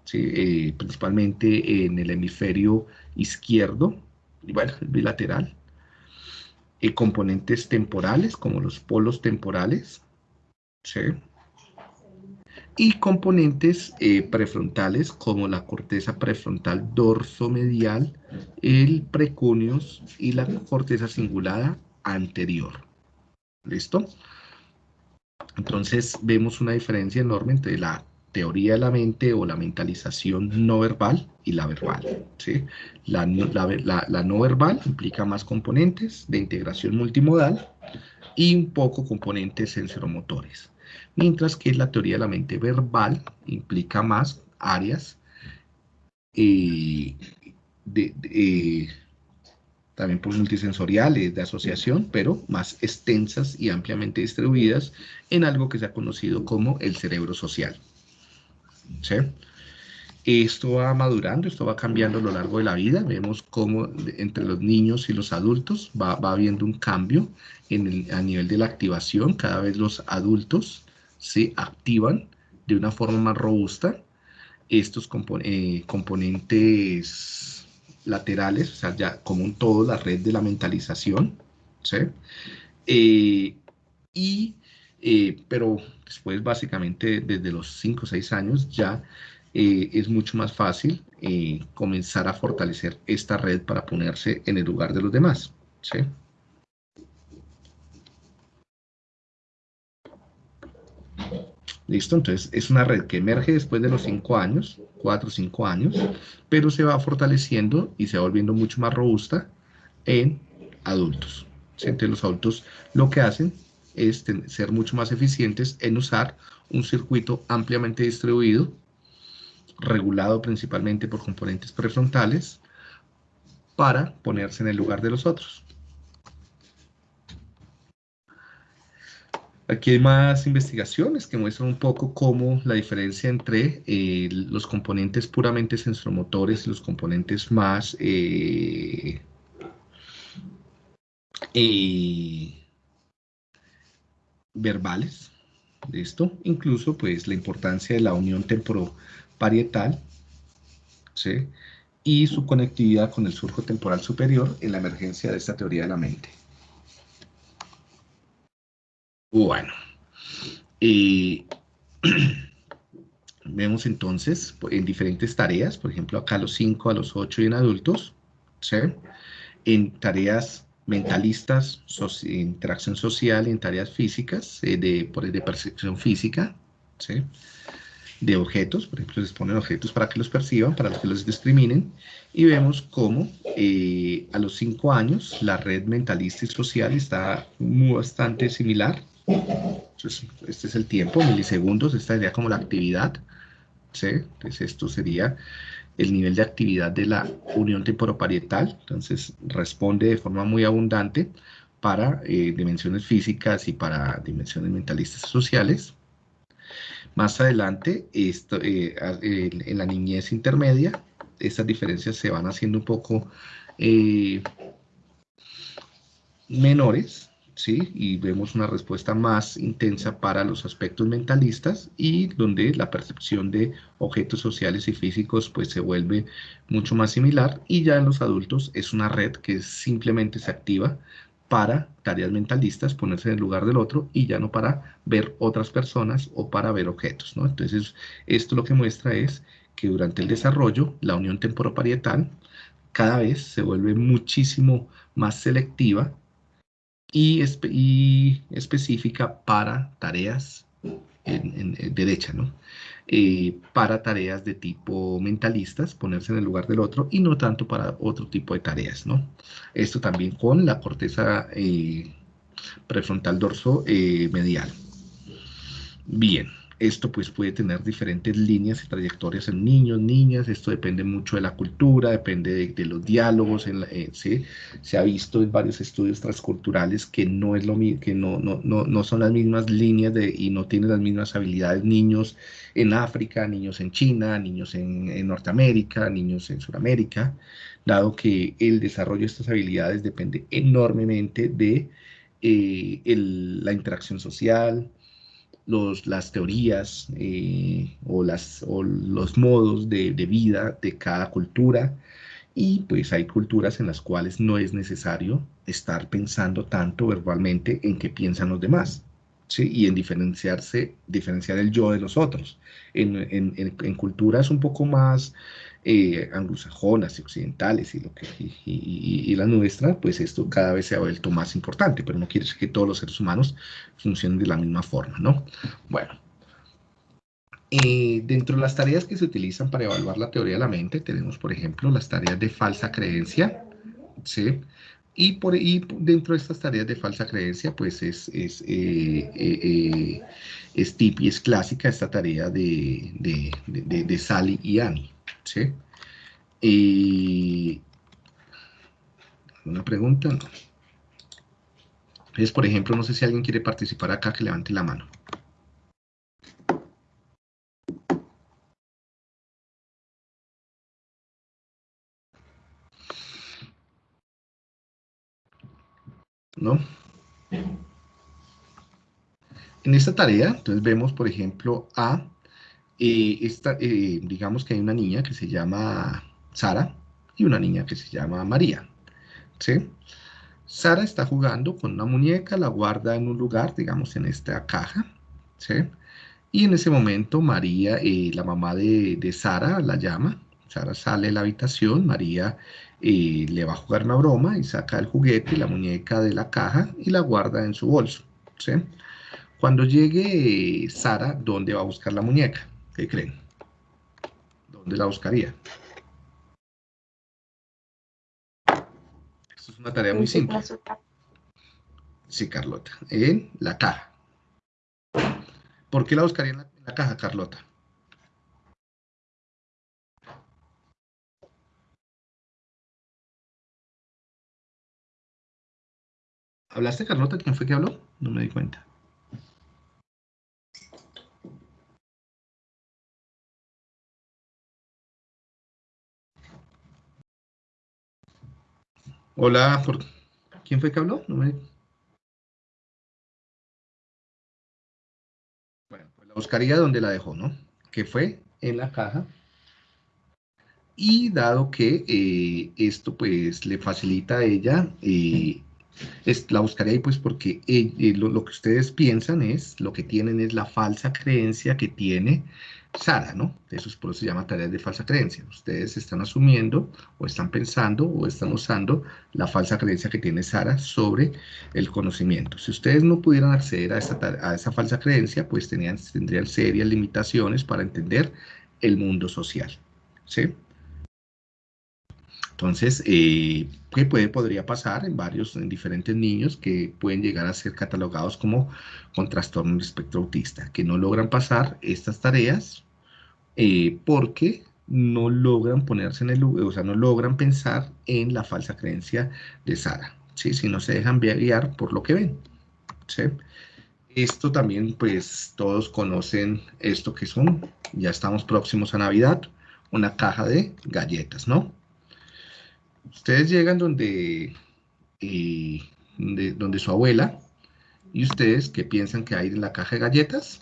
¿sí? principalmente en el hemisferio izquierdo, y bueno, bilateral. componentes temporales, como los polos temporales, y componentes eh, prefrontales como la corteza prefrontal dorsomedial, el precuneus y la corteza cingulada anterior. ¿Listo? Entonces vemos una diferencia enorme entre la teoría de la mente o la mentalización no verbal y la verbal. ¿sí? La, la no verbal implica más componentes de integración multimodal y un poco componentes sensoromotores mientras que la teoría de la mente verbal implica más áreas eh, de, también por multisensoriales de asociación, pero más extensas y ampliamente distribuidas en algo que se ha conocido como el cerebro social. Esto va madurando, esto va cambiando a lo largo de la vida. Vemos cómo entre los niños y los adultos va, habiendo un cambio en a nivel de la activación. Cada vez los adultos se activan de una forma más robusta. Estos eh, componentes laterales, o sea, ya como un todo, la red de la mentalización, ¿sí? Eh, y, eh, pero después, básicamente, desde los 5 o 6 años, ya es mucho más fácil comenzar a fortalecer esta red para ponerse en el lugar de los demás, ¿sí? ¿Listo? Entonces es una red que emerge después de los 5 años, 4 o 5 años, pero se va fortaleciendo y se va volviendo mucho más robusta en adultos. Entonces los adultos lo que hacen es ser mucho más eficientes en usar un circuito ampliamente distribuido, regulado principalmente por componentes prefrontales, para ponerse en el lugar de los otros. Aquí hay más investigaciones que muestran un poco cómo la diferencia entre eh, los componentes puramente sensormotores y los componentes más eh, eh, verbales de esto, incluso pues la importancia de la unión temporoparietal ¿sí? y su conectividad con el surco temporal superior en la emergencia de esta teoría de la mente. Bueno, <clears throat> vemos entonces en diferentes tareas, por ejemplo acá a los 5, a los 8 y en adultos, ¿sí? en tareas mentalistas, interacción social en tareas físicas, eh, de, de percepción física, ¿sí? de objetos, por ejemplo, les ponen objetos para que los perciban, para que los discriminen, y vemos cómo eh, a los 5 años la red mentalista y social está muy, bastante similar, este es el tiempo, milisegundos, esta sería como la actividad. Entonces esto sería el nivel de actividad de la unión temporoparietal, entonces responde de forma muy abundante para eh, dimensiones físicas y para dimensiones mentalistas sociales. Más adelante, esto, eh, en la niñez intermedia, estas diferencias se van haciendo un poco eh, menores, ¿sí? Y vemos una respuesta más intensa para los aspectos mentalistas y donde la percepción de objetos sociales y físicos pues se vuelve mucho más similar y ya en los adultos es una red que simplemente se activa para tareas mentalistas, ponerse en el lugar del otro y ya no para ver otras personas o para ver objetos, ¿no? Entonces, esto lo que muestra es que durante el desarrollo, la unión temporoparietal cada vez se vuelve muchísimo más selectiva y, específica para tareas en, derecha, ¿no? Eh, para tareas de tipo mentalistas, ponerse en el lugar del otro, y no tanto para otro tipo de tareas, ¿no? Esto también con la corteza eh, prefrontal dorso eh, medial. Bien. Esto pues puede tener diferentes líneas y trayectorias en niños, niñas, esto depende mucho de la cultura, depende de, los diálogos, en eh, se ha visto en varios estudios transculturales que no es lo que no, no, no, son las mismas líneas de, y no tienen las mismas habilidades niños en África, niños en China, niños en, Norteamérica, niños en Sudamérica, dado que el desarrollo de estas habilidades depende enormemente de eh, la interacción social, los, las teorías eh, o, las, o los modos de, vida de cada cultura y pues hay culturas en las cuales no es necesario estar pensando tanto verbalmente en qué piensan los demás. ¿Sí? y en diferenciarse, diferenciar el yo de los otros. En, en, en culturas un poco más eh, anglosajonas y occidentales y, lo que, y, la nuestra, pues esto cada vez se ha vuelto más importante, pero no quiere decir que todos los seres humanos funcionen de la misma forma, ¿no? Bueno, eh, dentro de las tareas que se utilizan para evaluar la teoría de la mente, tenemos, por ejemplo, las tareas de falsa creencia, ¿sí? Y, por, y dentro de estas tareas de falsa creencia, pues es, es, eh, eh, es, tip y es clásica esta tarea de, de, de, de Sally y Annie. ¿Sí? Y ¿Alguna pregunta? Entonces, por ejemplo, no sé si alguien quiere participar acá, que levante la mano. ¿No? En esta tarea, entonces vemos, por ejemplo, a, esta, eh, digamos que hay una niña que se llama Sara y una niña que se llama María. Sara está jugando con una muñeca, la guarda en un lugar, digamos en esta caja. Y en ese momento María, eh, la mamá de, Sara, la llama. Sara sale de la habitación, María eh, le va a jugar una broma y saca el juguete y la muñeca de la caja y la guarda en su bolso. Cuando llegue Sara, ¿dónde va a buscar la muñeca? ¿Qué creen? ¿Dónde la buscaría? es una tarea muy simple. Sí, Carlota. En la caja. ¿Por qué la buscaría en la, caja, Carlota? ¿Hablaste, Carlota? ¿Quién fue que habló? No me di cuenta. Hola, ¿por... ¿quién fue que habló? Bueno, pues la buscaría donde la dejó, ¿no? Que fue en la caja. Y dado que eh, esto pues le facilita a ella, eh, la buscaría ahí pues porque eh, lo, que ustedes piensan es, lo que tienen es la falsa creencia que tiene Sara, ¿no? Eso es por eso se llama tareas de falsa creencia. Ustedes están asumiendo o están pensando o están usando la falsa creencia que tiene Sara sobre el conocimiento. Si ustedes no pudieran acceder a, esa, a esa falsa creencia, pues tenían, tendrían serias limitaciones para entender el mundo social, ¿sí? Entonces, eh, ¿qué puede, podría pasar en varios, en diferentes niños que pueden llegar a ser catalogados como con trastorno del espectro autista, que no logran pasar estas tareas eh, porque no logran ponerse en el o sea, no logran pensar en la falsa creencia de Sara, ¿sí? Si no se dejan guiar por lo que ven, ¿sí? Esto también, pues, todos conocen esto que son, ya estamos próximos a Navidad, una caja de galletas, ¿no? Ustedes llegan donde, donde, su abuela y ustedes, ¿qué piensan que hay en la caja de galletas?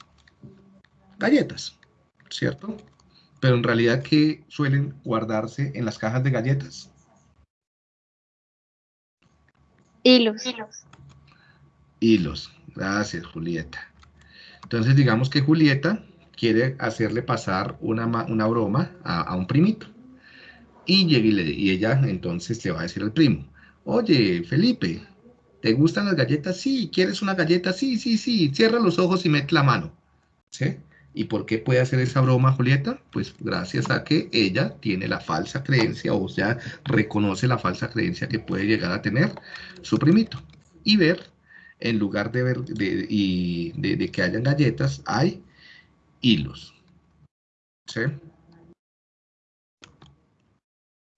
Galletas, ¿cierto? Pero en realidad, ¿qué suelen guardarse en las cajas de galletas? Hilos. Hilos. Gracias, Julieta. Entonces, digamos que Julieta quiere hacerle pasar una, una broma a un primito. Y, y ella entonces le va a decir al primo, oye, Felipe, ¿te gustan las galletas? Sí, ¿quieres una galleta? Sí, sí, sí, cierra los ojos y mete la mano. ¿Sí? ¿Y por qué puede hacer esa broma, Julieta? Pues gracias a que ella tiene la falsa creencia, o sea, reconoce la falsa creencia que puede llegar a tener su primito. Y ver, en lugar de ver de, y de que hayan galletas, hay hilos. ¿Sí?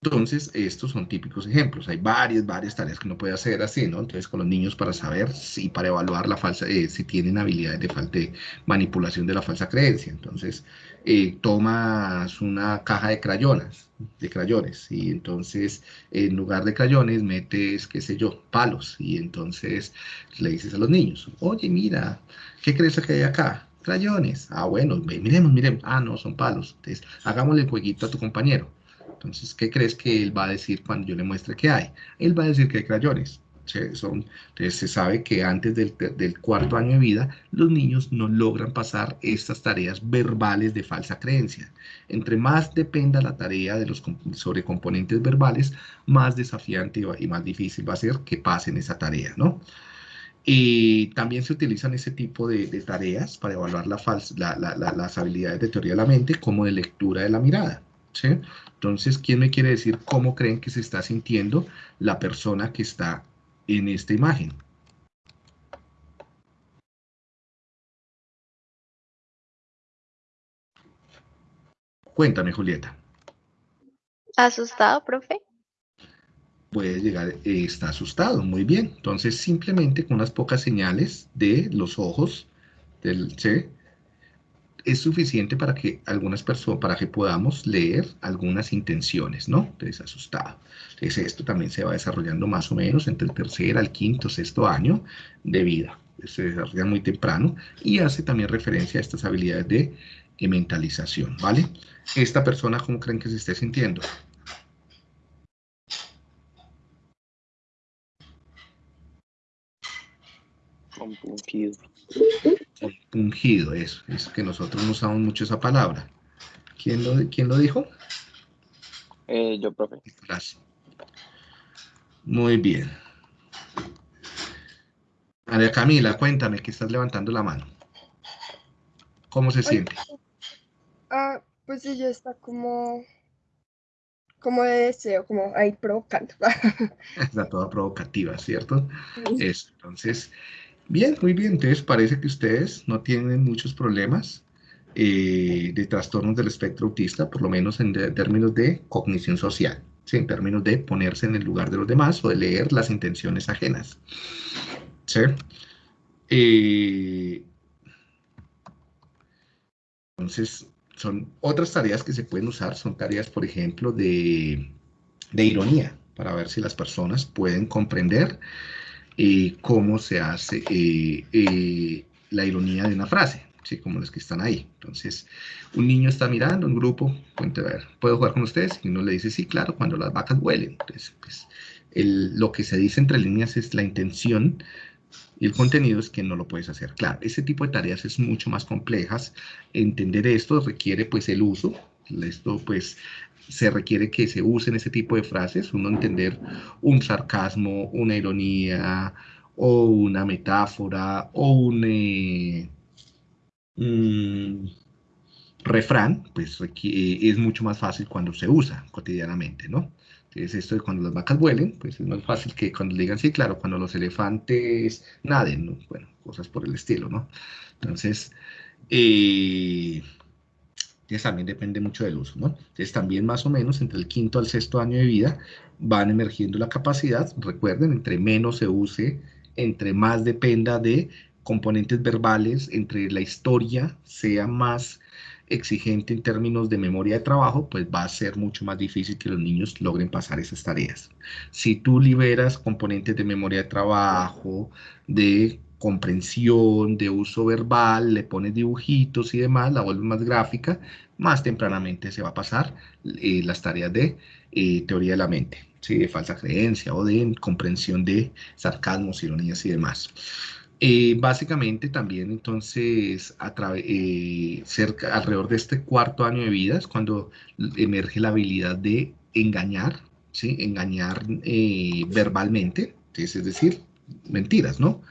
Entonces, estos son típicos ejemplos. Hay varias, varias tareas que uno puede hacer así, ¿no? Entonces, con los niños para saber si, para evaluar la falsa, eh, si tienen habilidades de, falta manipulación de la falsa creencia. Entonces, eh, tomas una caja de crayones, de crayones, y entonces, en lugar de crayones, metes, qué sé yo, palos, y entonces le dices a los niños, oye, mira, ¿qué crees que hay acá? Crayones. Ah, bueno, miremos, miremos. Ah, no, son palos. Entonces, hagámosle el jueguito a tu compañero entonces, ¿qué crees que él va a decir cuando yo le muestre qué hay? Él va a decir que hay crayones. Son, entonces se sabe que antes del, cuarto año de vida los niños no logran pasar estas tareas verbales de falsa creencia. Entre más dependa la tarea de los, sobre componentes verbales, más desafiante y más difícil va a ser que pasen esa tarea, ¿no? Y también se utilizan ese tipo de, tareas para evaluar la las habilidades de teoría de la mente como de lectura de la mirada. ¿Sí? Entonces, ¿quién me quiere decir cómo creen que se está sintiendo la persona que está en esta imagen? Cuéntame, Julieta. ¿Asustado, profe? puede llegar, eh, está asustado, muy bien. Entonces, simplemente con unas pocas señales de los ojos del C, es suficiente para que algunas personas, para que podamos leer algunas intenciones, ¿no? Entonces, asustado. Entonces, esto también se va desarrollando más o menos entre el tercer al quinto, sexto año de vida. Se desarrolla muy temprano y hace también referencia a estas habilidades de mentalización, ¿vale? Esta persona, ¿cómo creen que se esté sintiendo? Compungido, eso. Es que nosotros no usamos mucho esa palabra. ¿Quién lo, quién lo dijo? Eh, yo, profe. Gracias. Muy bien. María Camila, cuéntame que estás levantando la mano. ¿Cómo se siente? Ah, pues ella está como, como de deseo, como ahí provocando. <laughs> Está toda provocativa, ¿cierto? Eso, entonces, bien, muy bien. Entonces parece que ustedes no tienen muchos problemas eh, de trastornos del espectro autista, por lo menos en términos de cognición social, ¿sí? en términos de ponerse en el lugar de los demás o de leer las intenciones ajenas. ¿sí? Eh, entonces, son otras tareas que se pueden usar, son tareas, por ejemplo, de, ironía, para ver si las personas pueden comprender eh, cómo se hace eh, eh, la ironía de una frase, ¿sí? como los que están ahí. Entonces, un niño está mirando, un grupo, cuente, a ¿puedo jugar con ustedes? Y uno le dice, sí, claro, cuando las vacas huelen. Entonces, pues, lo que se dice entre líneas es la intención y el contenido es que no lo puedes hacer. Claro, ese tipo de tareas es mucho más complejas. Entender esto requiere pues el uso. Esto pues se requiere que se usen ese tipo de frases, uno entender un sarcasmo, una ironía o una metáfora o un eh, refrán, pues es mucho más fácil cuando se usa cotidianamente, ¿no? es esto de cuando las vacas vuelen, pues es más fácil que cuando le digan, sí, claro, cuando los elefantes naden, ¿no? Bueno, cosas por el estilo, ¿no? Entonces, eh, también depende mucho del uso, ¿no? Entonces también más o menos entre el quinto al sexto año de vida van emergiendo la capacidad, recuerden, entre menos se use, entre más dependa de componentes verbales, entre la historia sea más exigente en términos de memoria de trabajo, pues va a ser mucho más difícil que los niños logren pasar esas tareas. Si tú liberas componentes de memoria de trabajo, de comprensión, de uso verbal, le pones dibujitos y demás, la vuelves más gráfica, más tempranamente se va a pasar eh, las tareas de eh, teoría de la mente, ¿sí? de falsa creencia o de comprensión de sarcasmos, ironías y demás. Eh, básicamente también entonces eh, cerca, alrededor de este cuarto año de vida es cuando emerge la habilidad de engañar, ¿sí? engañar verbalmente, es decir, mentiras, ¿no?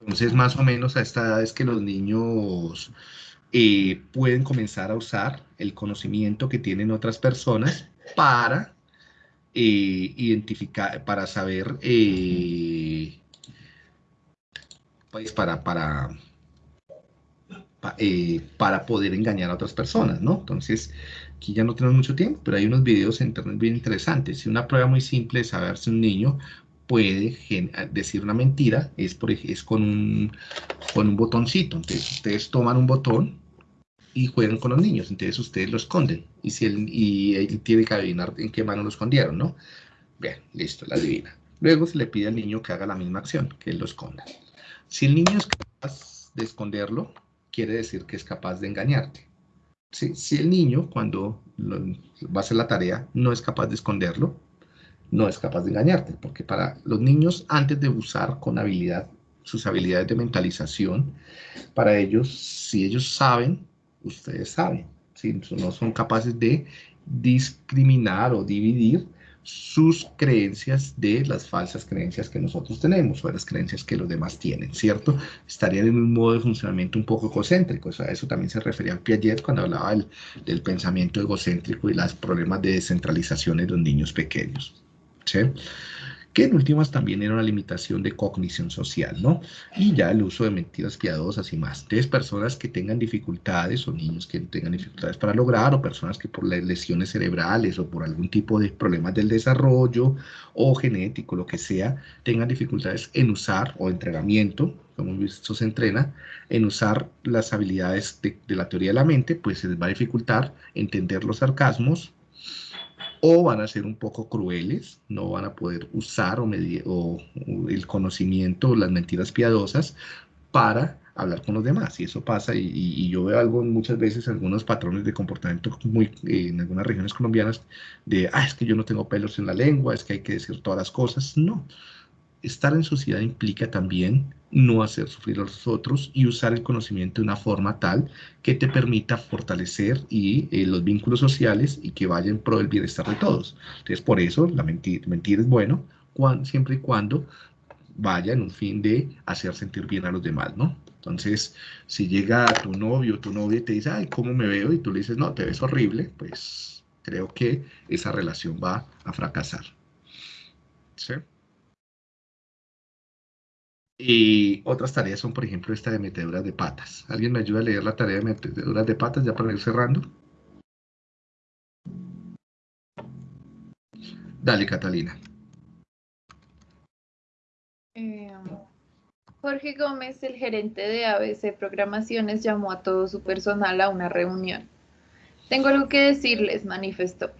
Entonces más o menos a esta edad es que los niños pueden comenzar a usar el conocimiento que tienen otras personas para eh, identificar, para saber, eh, pues para, para, eh, para poder engañar a otras personas, ¿no? Entonces, aquí ya no tenemos mucho tiempo, pero hay unos videos en internet bien interesantes. Y una prueba muy simple de saber si un niño puede decir una mentira es, por, con, un, con un botoncito. Entonces, ustedes toman un botón y juegan con los niños, entonces ustedes lo esconden y, si él, y él tiene que adivinar en qué mano lo escondieron, ¿no? Bien, listo, la adivina. Luego se le pide al niño que haga la misma acción, que él lo esconda. Si el niño es capaz de esconderlo, quiere decir que es capaz de engañarte. Si el niño, cuando va a hacer la tarea, no es capaz de esconderlo, no es capaz de engañarte, porque para los niños, antes de usar con habilidad sus habilidades de mentalización, para ellos, si ellos saben ustedes saben, si no son capaces de discriminar o dividir sus creencias de las falsas creencias que nosotros tenemos o las creencias que los demás tienen, ¿cierto? Estarían en un modo de funcionamiento un poco egocéntrico, o sea, eso también se refería a Piaget cuando hablaba del, del pensamiento egocéntrico y los problemas de descentralización en los niños pequeños, ¿sí? Que en últimas también era una limitación de cognición social, ¿no? Y ya el uso de mentiras piadosas y más. Entonces, personas que tengan dificultades o niños que tengan dificultades para lograr o personas que por lesiones cerebrales o por algún tipo de problemas del desarrollo o genético, lo que sea, tengan dificultades en usar o entrenamiento, como visto se entrena, en usar las habilidades de, de la teoría de la mente, pues se les va a dificultar entender los sarcasmos, o van a ser un poco crueles, no van a poder usar o, o, el conocimiento o las mentiras piadosas para hablar con los demás. Y eso pasa, y, yo veo algo muchas veces, algunos patrones de comportamiento muy, en algunas regiones colombianas, de, ah, es que yo no tengo pelos en la lengua, es que hay que decir todas las cosas. No, estar en sociedad implica también no hacer sufrir a los otros y usar el conocimiento de una forma tal que te permita fortalecer y, eh, los vínculos sociales y que vaya en pro del bienestar de todos. Entonces, por eso la mentir, mentir es bueno siempre y cuando vaya en un fin de hacer sentir bien a los demás, ¿no? Entonces, si llega tu novio o tu novia y te dice, ay, ¿cómo me veo? Y tú le dices, no, te ves horrible, pues creo que esa relación va a fracasar. ¿Sí? Y otras tareas son, por ejemplo, esta de meteduras de patas. ¿Alguien me ayuda a leer la tarea de meteduras de patas ya para ir cerrando? Dale, Catalina. Eh, Jorge Gómez, el gerente de ABC Programaciones, llamó a todo su personal a una reunión. Tengo algo que decirles, manifestó.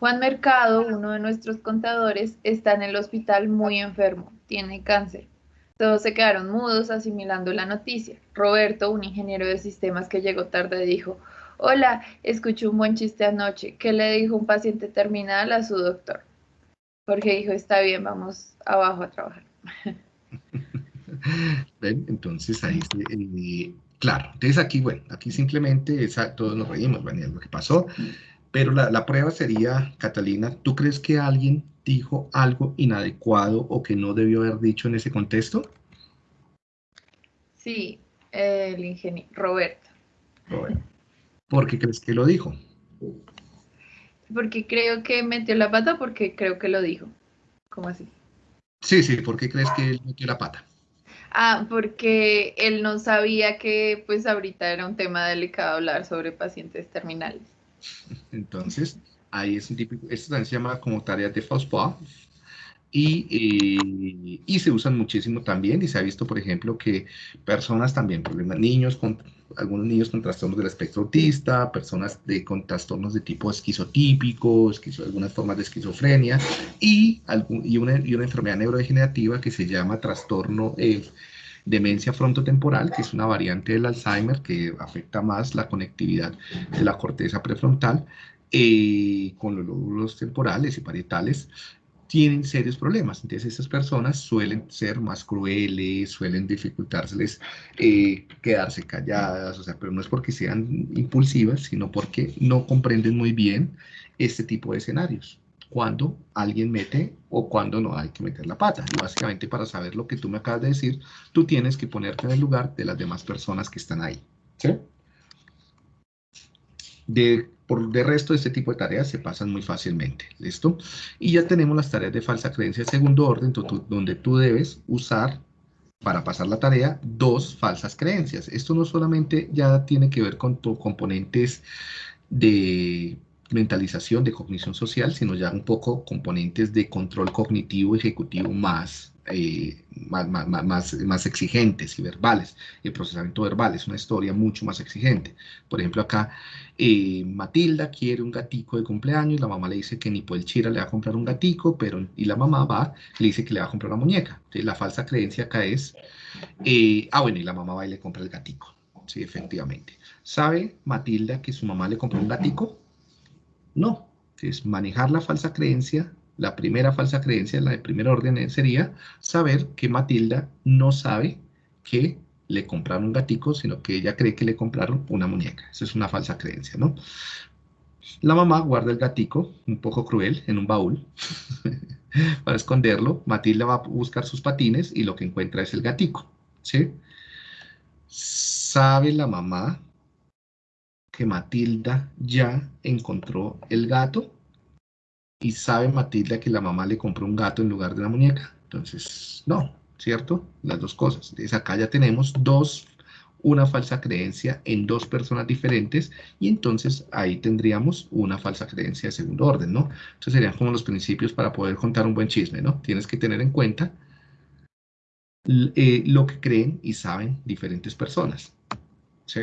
Juan Mercado, uno de nuestros contadores, está en el hospital muy enfermo, tiene cáncer. Todos se quedaron mudos asimilando la noticia. Roberto, un ingeniero de sistemas que llegó tarde, dijo, Hola, escuché un buen chiste anoche. ¿Qué le dijo un paciente terminal a su doctor? Jorge dijo, está bien, vamos abajo a trabajar. <laughs> Entonces ahí, eh, claro, entonces aquí, bueno, aquí simplemente todos nos reímos, bueno, lo que pasó, pero la, la prueba sería, Catalina, ¿tú crees que alguien dijo algo inadecuado o que no debió haber dicho en ese contexto? Sí, el ingeniero Roberto. ¿Por qué crees que lo dijo? Porque creo que metió la pata porque creo que lo dijo. ¿Cómo así? Sí, sí, ¿por qué crees que él metió la pata? Ah, porque él no sabía que pues ahorita era un tema delicado hablar sobre pacientes terminales. Entonces, Ahí es un típico, esto también se llama como tareas de FOSPA. Y, eh, y, se usan muchísimo también y se ha visto, por ejemplo, que personas también, problemas, niños con, algunos niños con trastornos del espectro autista, personas de, con trastornos de tipo esquizotípico, algunas formas de esquizofrenia y, algún, y, una, y una enfermedad neurodegenerativa que se llama trastorno eh, demencia frontotemporal, que es una variante del Alzheimer que afecta más la conectividad de la corteza prefrontal eh, con los lóbulos temporales y parietales, tienen serios problemas. Entonces, estas personas suelen ser más crueles, suelen dificultárseles eh, quedarse calladas, o sea, pero no es porque sean impulsivas, sino porque no comprenden muy bien este tipo de escenarios. Cuando alguien mete o cuando no hay que meter la pata. Y básicamente, para saber lo que tú me acabas de decir, tú tienes que ponerte en el lugar de las demás personas que están ahí. ¿Sí? De por de resto, este tipo de tareas se pasan muy fácilmente, ¿listo? Y ya tenemos las tareas de falsa creencia de segundo orden, donde tú debes usar, para pasar la tarea, dos falsas creencias. Esto no solamente ya tiene que ver con componentes de mentalización, de cognición social, sino ya un poco componentes de control cognitivo ejecutivo más eh, más, más, más, exigentes y verbales. El procesamiento verbal es una historia mucho más exigente. Por ejemplo, acá eh, Matilda quiere un gatico de cumpleaños, la mamá le dice que ni el chira le va a comprar un gatico, pero y la mamá va, le dice que le va a comprar una muñeca. Entonces, la falsa creencia acá es, eh, ah, bueno, y la mamá va y le compra el gatico. Sí, efectivamente. ¿Sabe Matilda que su mamá le compró un gatico? No. Es manejar la falsa creencia la primera falsa creencia, la de primer orden, sería saber que Matilda no sabe que le compraron un gatico, sino que ella cree que le compraron una muñeca. Esa es una falsa creencia, ¿no? La mamá guarda el gatico, un poco cruel, en un baúl <laughs> para esconderlo. Matilda va a buscar sus patines y lo que encuentra es el gatico, ¿sí? ¿Sabe la mamá que Matilda ya encontró el gato? ¿Y sabe Matilda que la mamá le compró un gato en lugar de una muñeca? Entonces, no, ¿cierto? Las dos cosas. Entonces acá ya tenemos dos, una falsa creencia en dos personas diferentes y entonces ahí tendríamos una falsa creencia de segundo orden, ¿no? Entonces serían como los principios para poder contar un buen chisme, ¿no? Tienes que tener en cuenta eh, lo que creen y saben diferentes personas. ¿sí?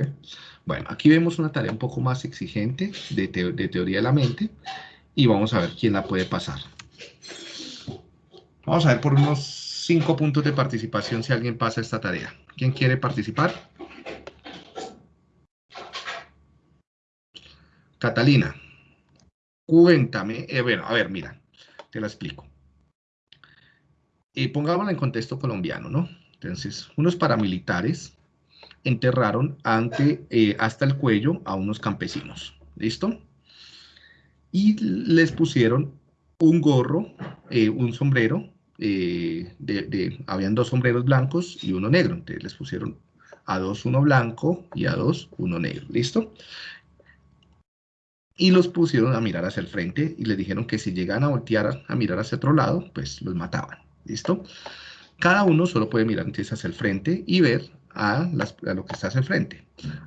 Bueno, aquí vemos una tarea un poco más exigente de, teoría de la mente y vamos a ver quién la puede pasar. Vamos a ver por unos cinco puntos de participación si alguien pasa esta tarea. ¿Quién quiere participar? Catalina, cuéntame. Eh, bueno, a ver, mira, te la explico. Eh, pongámosla en contexto colombiano, ¿no? Entonces, unos paramilitares enterraron ante, eh, hasta el cuello a unos campesinos. ¿Listo? Y les pusieron un gorro, eh, un sombrero, de, habían dos sombreros blancos y uno negro. Entonces les pusieron a dos uno blanco y a dos uno negro. ¿Listo? Y los pusieron a mirar hacia el frente y les dijeron que si llegan a voltear a mirar hacia otro lado, pues los mataban. ¿Listo? Cada uno solo puede mirar entonces hacia el frente y ver a, lo que está hacia el frente.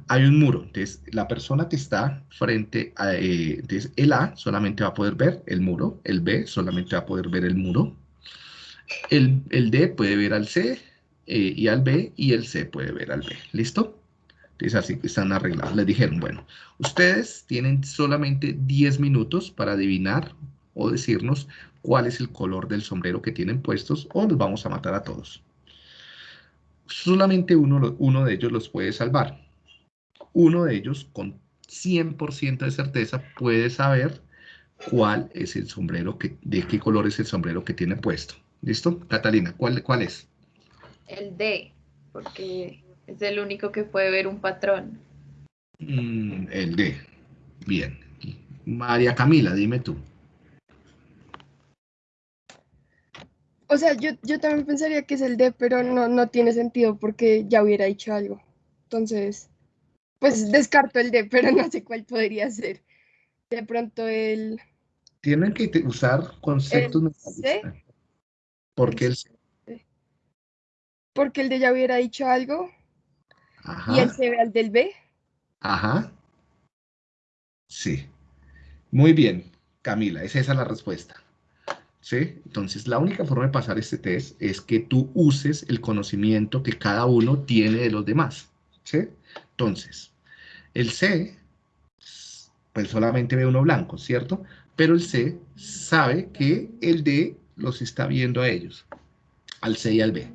Hay un muro, entonces la persona que está frente a, eh, entonces el A solamente va a poder ver el muro, el B solamente va a poder ver el muro, el, el D puede ver al C eh, y al B, y el C puede ver al B, ¿listo? Entonces así están arreglados. Les dijeron, bueno, ustedes tienen solamente 10 minutos para adivinar o decirnos cuál es el color del sombrero que tienen puestos o los vamos a matar a todos. Solamente uno, uno de ellos los puede salvar. Uno de ellos con 100% de certeza puede saber cuál es el sombrero, que, de qué color es el sombrero que tiene puesto. ¿Listo? Catalina, ¿cuál, cuál es? El D, porque es el único que puede ver un patrón. Mm, el D. Bien. María Camila, dime tú. O sea, yo, yo también pensaría que es el D, pero no, no tiene sentido porque ya hubiera dicho algo. Entonces, pues descarto el D, pero no sé cuál podría ser. De pronto el... Tienen que usar conceptos ¿El C? ¿Por qué el C? Porque el D ya hubiera dicho algo Ajá. y el C ve al del B. Ajá. Sí. Muy bien, Camila, es esa la respuesta. ¿Sí? Entonces, la única forma de pasar este test es que tú uses el conocimiento que cada uno tiene de los demás. ¿Sí? Entonces, el C, pues solamente ve uno blanco, ¿cierto? Pero el C sabe que el D los está viendo a ellos, al C y al B.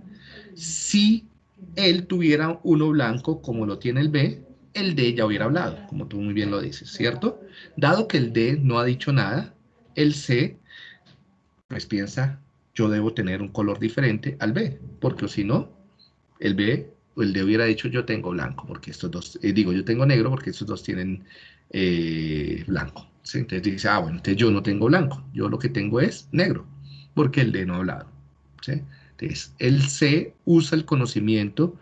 Si él tuviera uno blanco como lo tiene el B, el D ya hubiera hablado, como tú muy bien lo dices, ¿cierto? Dado que el D no ha dicho nada, el C pues piensa, yo debo tener un color diferente al B, porque si no, el B el D hubiera dicho yo tengo blanco, porque estos dos, eh, digo yo tengo negro porque estos dos tienen eh, blanco. Entonces dice, ah, bueno, entonces yo no tengo blanco, yo lo que tengo es negro, porque el D no ha hablado. Entonces, el C usa el conocimiento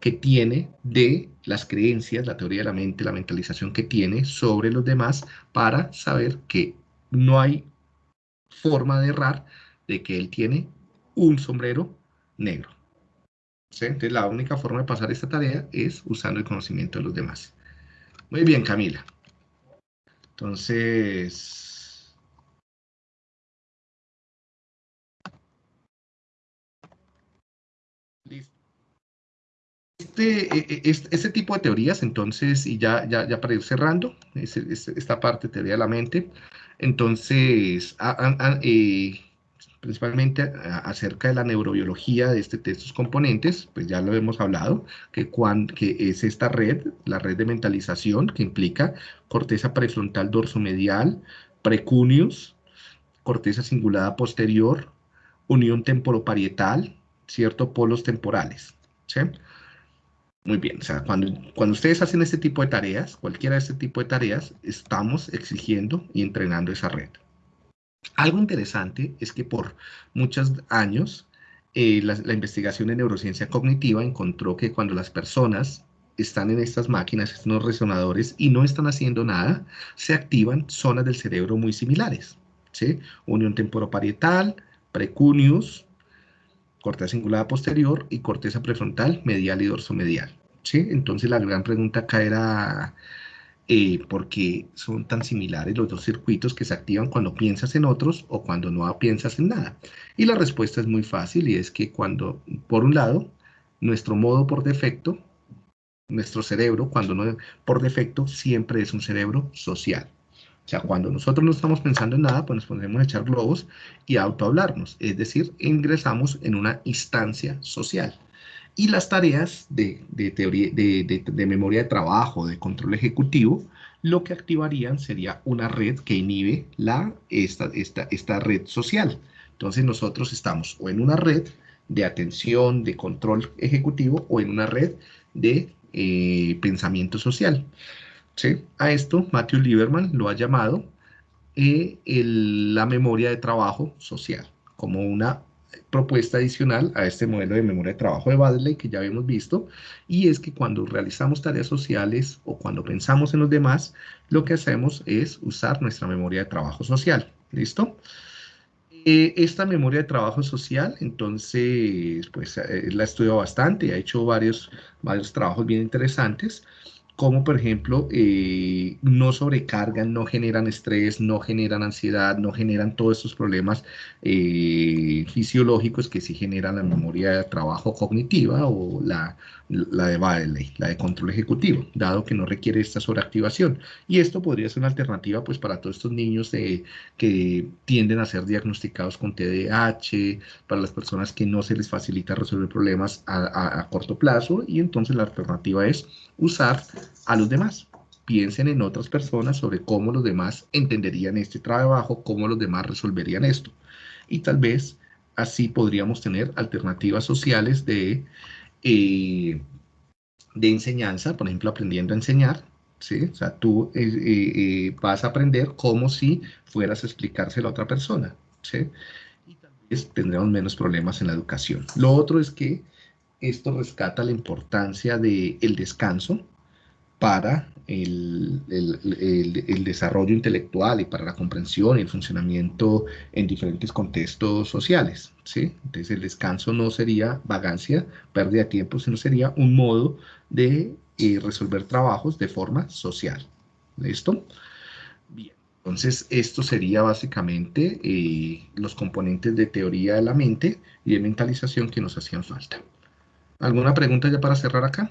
que tiene de las creencias, la teoría de la mente, la mentalización que tiene sobre los demás para saber que no hay forma de errar de que él tiene un sombrero negro. Entonces la única forma de pasar esta tarea es usando el conocimiento de los demás. Muy bien, Camila. Entonces... Este, e, e, este, este, tipo de teorías, entonces, y ya, ya, ya para ir cerrando, esta parte teoría de la mente, entonces, eh, principalmente acerca de la neurobiología de, este, de estos componentes, pues ya lo hemos hablado, que, que es esta red, la red de mentalización, que implica corteza prefrontal dorsomedial, precuneus, corteza cingulada posterior, unión temporoparietal, cierto, polos temporales. ¿sí? Muy bien, o sea, cuando, cuando ustedes hacen este tipo de tareas, cualquiera de este tipo de tareas, estamos exigiendo y entrenando esa red. Algo interesante es que por muchos años eh, la, investigación en neurociencia cognitiva encontró que cuando las personas están en estas máquinas, estos resonadores, y no están haciendo nada, se activan zonas del cerebro muy similares. ¿sí? Unión temporoparietal, precuneus, corteza cingulada posterior y corteza prefrontal, medial y dorsomedial, ¿sí? Entonces la gran pregunta acá era eh, por qué son tan similares los dos circuitos que se activan cuando piensas en otros o cuando no piensas en nada. Y la respuesta es muy fácil y es que cuando, por un lado, nuestro modo por defecto, nuestro cerebro, cuando no por defecto, siempre es un cerebro social. O sea, cuando nosotros no estamos pensando en nada, pues nos ponemos a echar globos y a autohablarnos. Es decir, ingresamos en una instancia social. Y las tareas de, teoría, de, memoria de trabajo, de control ejecutivo, lo que activarían sería una red que inhibe la, esta, esta, esta red social. Entonces nosotros estamos o en una red de atención, de control ejecutivo, o en una red de eh, pensamiento social. ¿Sí? A esto Matthew Lieberman lo ha llamado eh, la memoria de trabajo social, como una propuesta adicional a este modelo de memoria de trabajo de Badley que ya habíamos visto, y es que cuando realizamos tareas sociales o cuando pensamos en los demás, lo que hacemos es usar nuestra memoria de trabajo social. ¿Listo? Eh, esta memoria de trabajo social, entonces, pues eh, la he estudiado bastante, ha hecho varios, varios trabajos bien interesantes, como por ejemplo eh, no sobrecargan, no generan estrés, no generan ansiedad, no generan todos estos problemas eh, fisiológicos que sí generan la memoria de trabajo cognitiva o la, la de Bailey, la de control ejecutivo, dado que no requiere esta sobreactivación. Y esto podría ser una alternativa pues para todos estos niños que tienden a ser diagnosticados con TDAH, para las personas que no se les facilita resolver problemas a, a corto plazo y entonces la alternativa es usar a los demás. Piensen en otras personas sobre cómo los demás entenderían este trabajo, cómo los demás resolverían esto. Y tal vez así podríamos tener alternativas sociales de, eh, de enseñanza, por ejemplo, aprendiendo a enseñar. ¿sí? O sea, tú eh, eh, vas a aprender como si fueras a explicárselo a otra persona. ¿sí? Y tendremos menos problemas en la educación. Lo otro es que esto rescata la importancia del el descanso para el, el, desarrollo intelectual y para la comprensión y el funcionamiento en diferentes contextos sociales. ¿sí? Entonces el descanso no sería vagancia, pérdida de tiempo, sino sería un modo de eh, resolver trabajos de forma social. ¿Listo? Bien. Entonces, esto sería básicamente eh, los componentes de teoría de la mente y de mentalización que nos hacían falta. ¿Alguna pregunta ya para cerrar acá?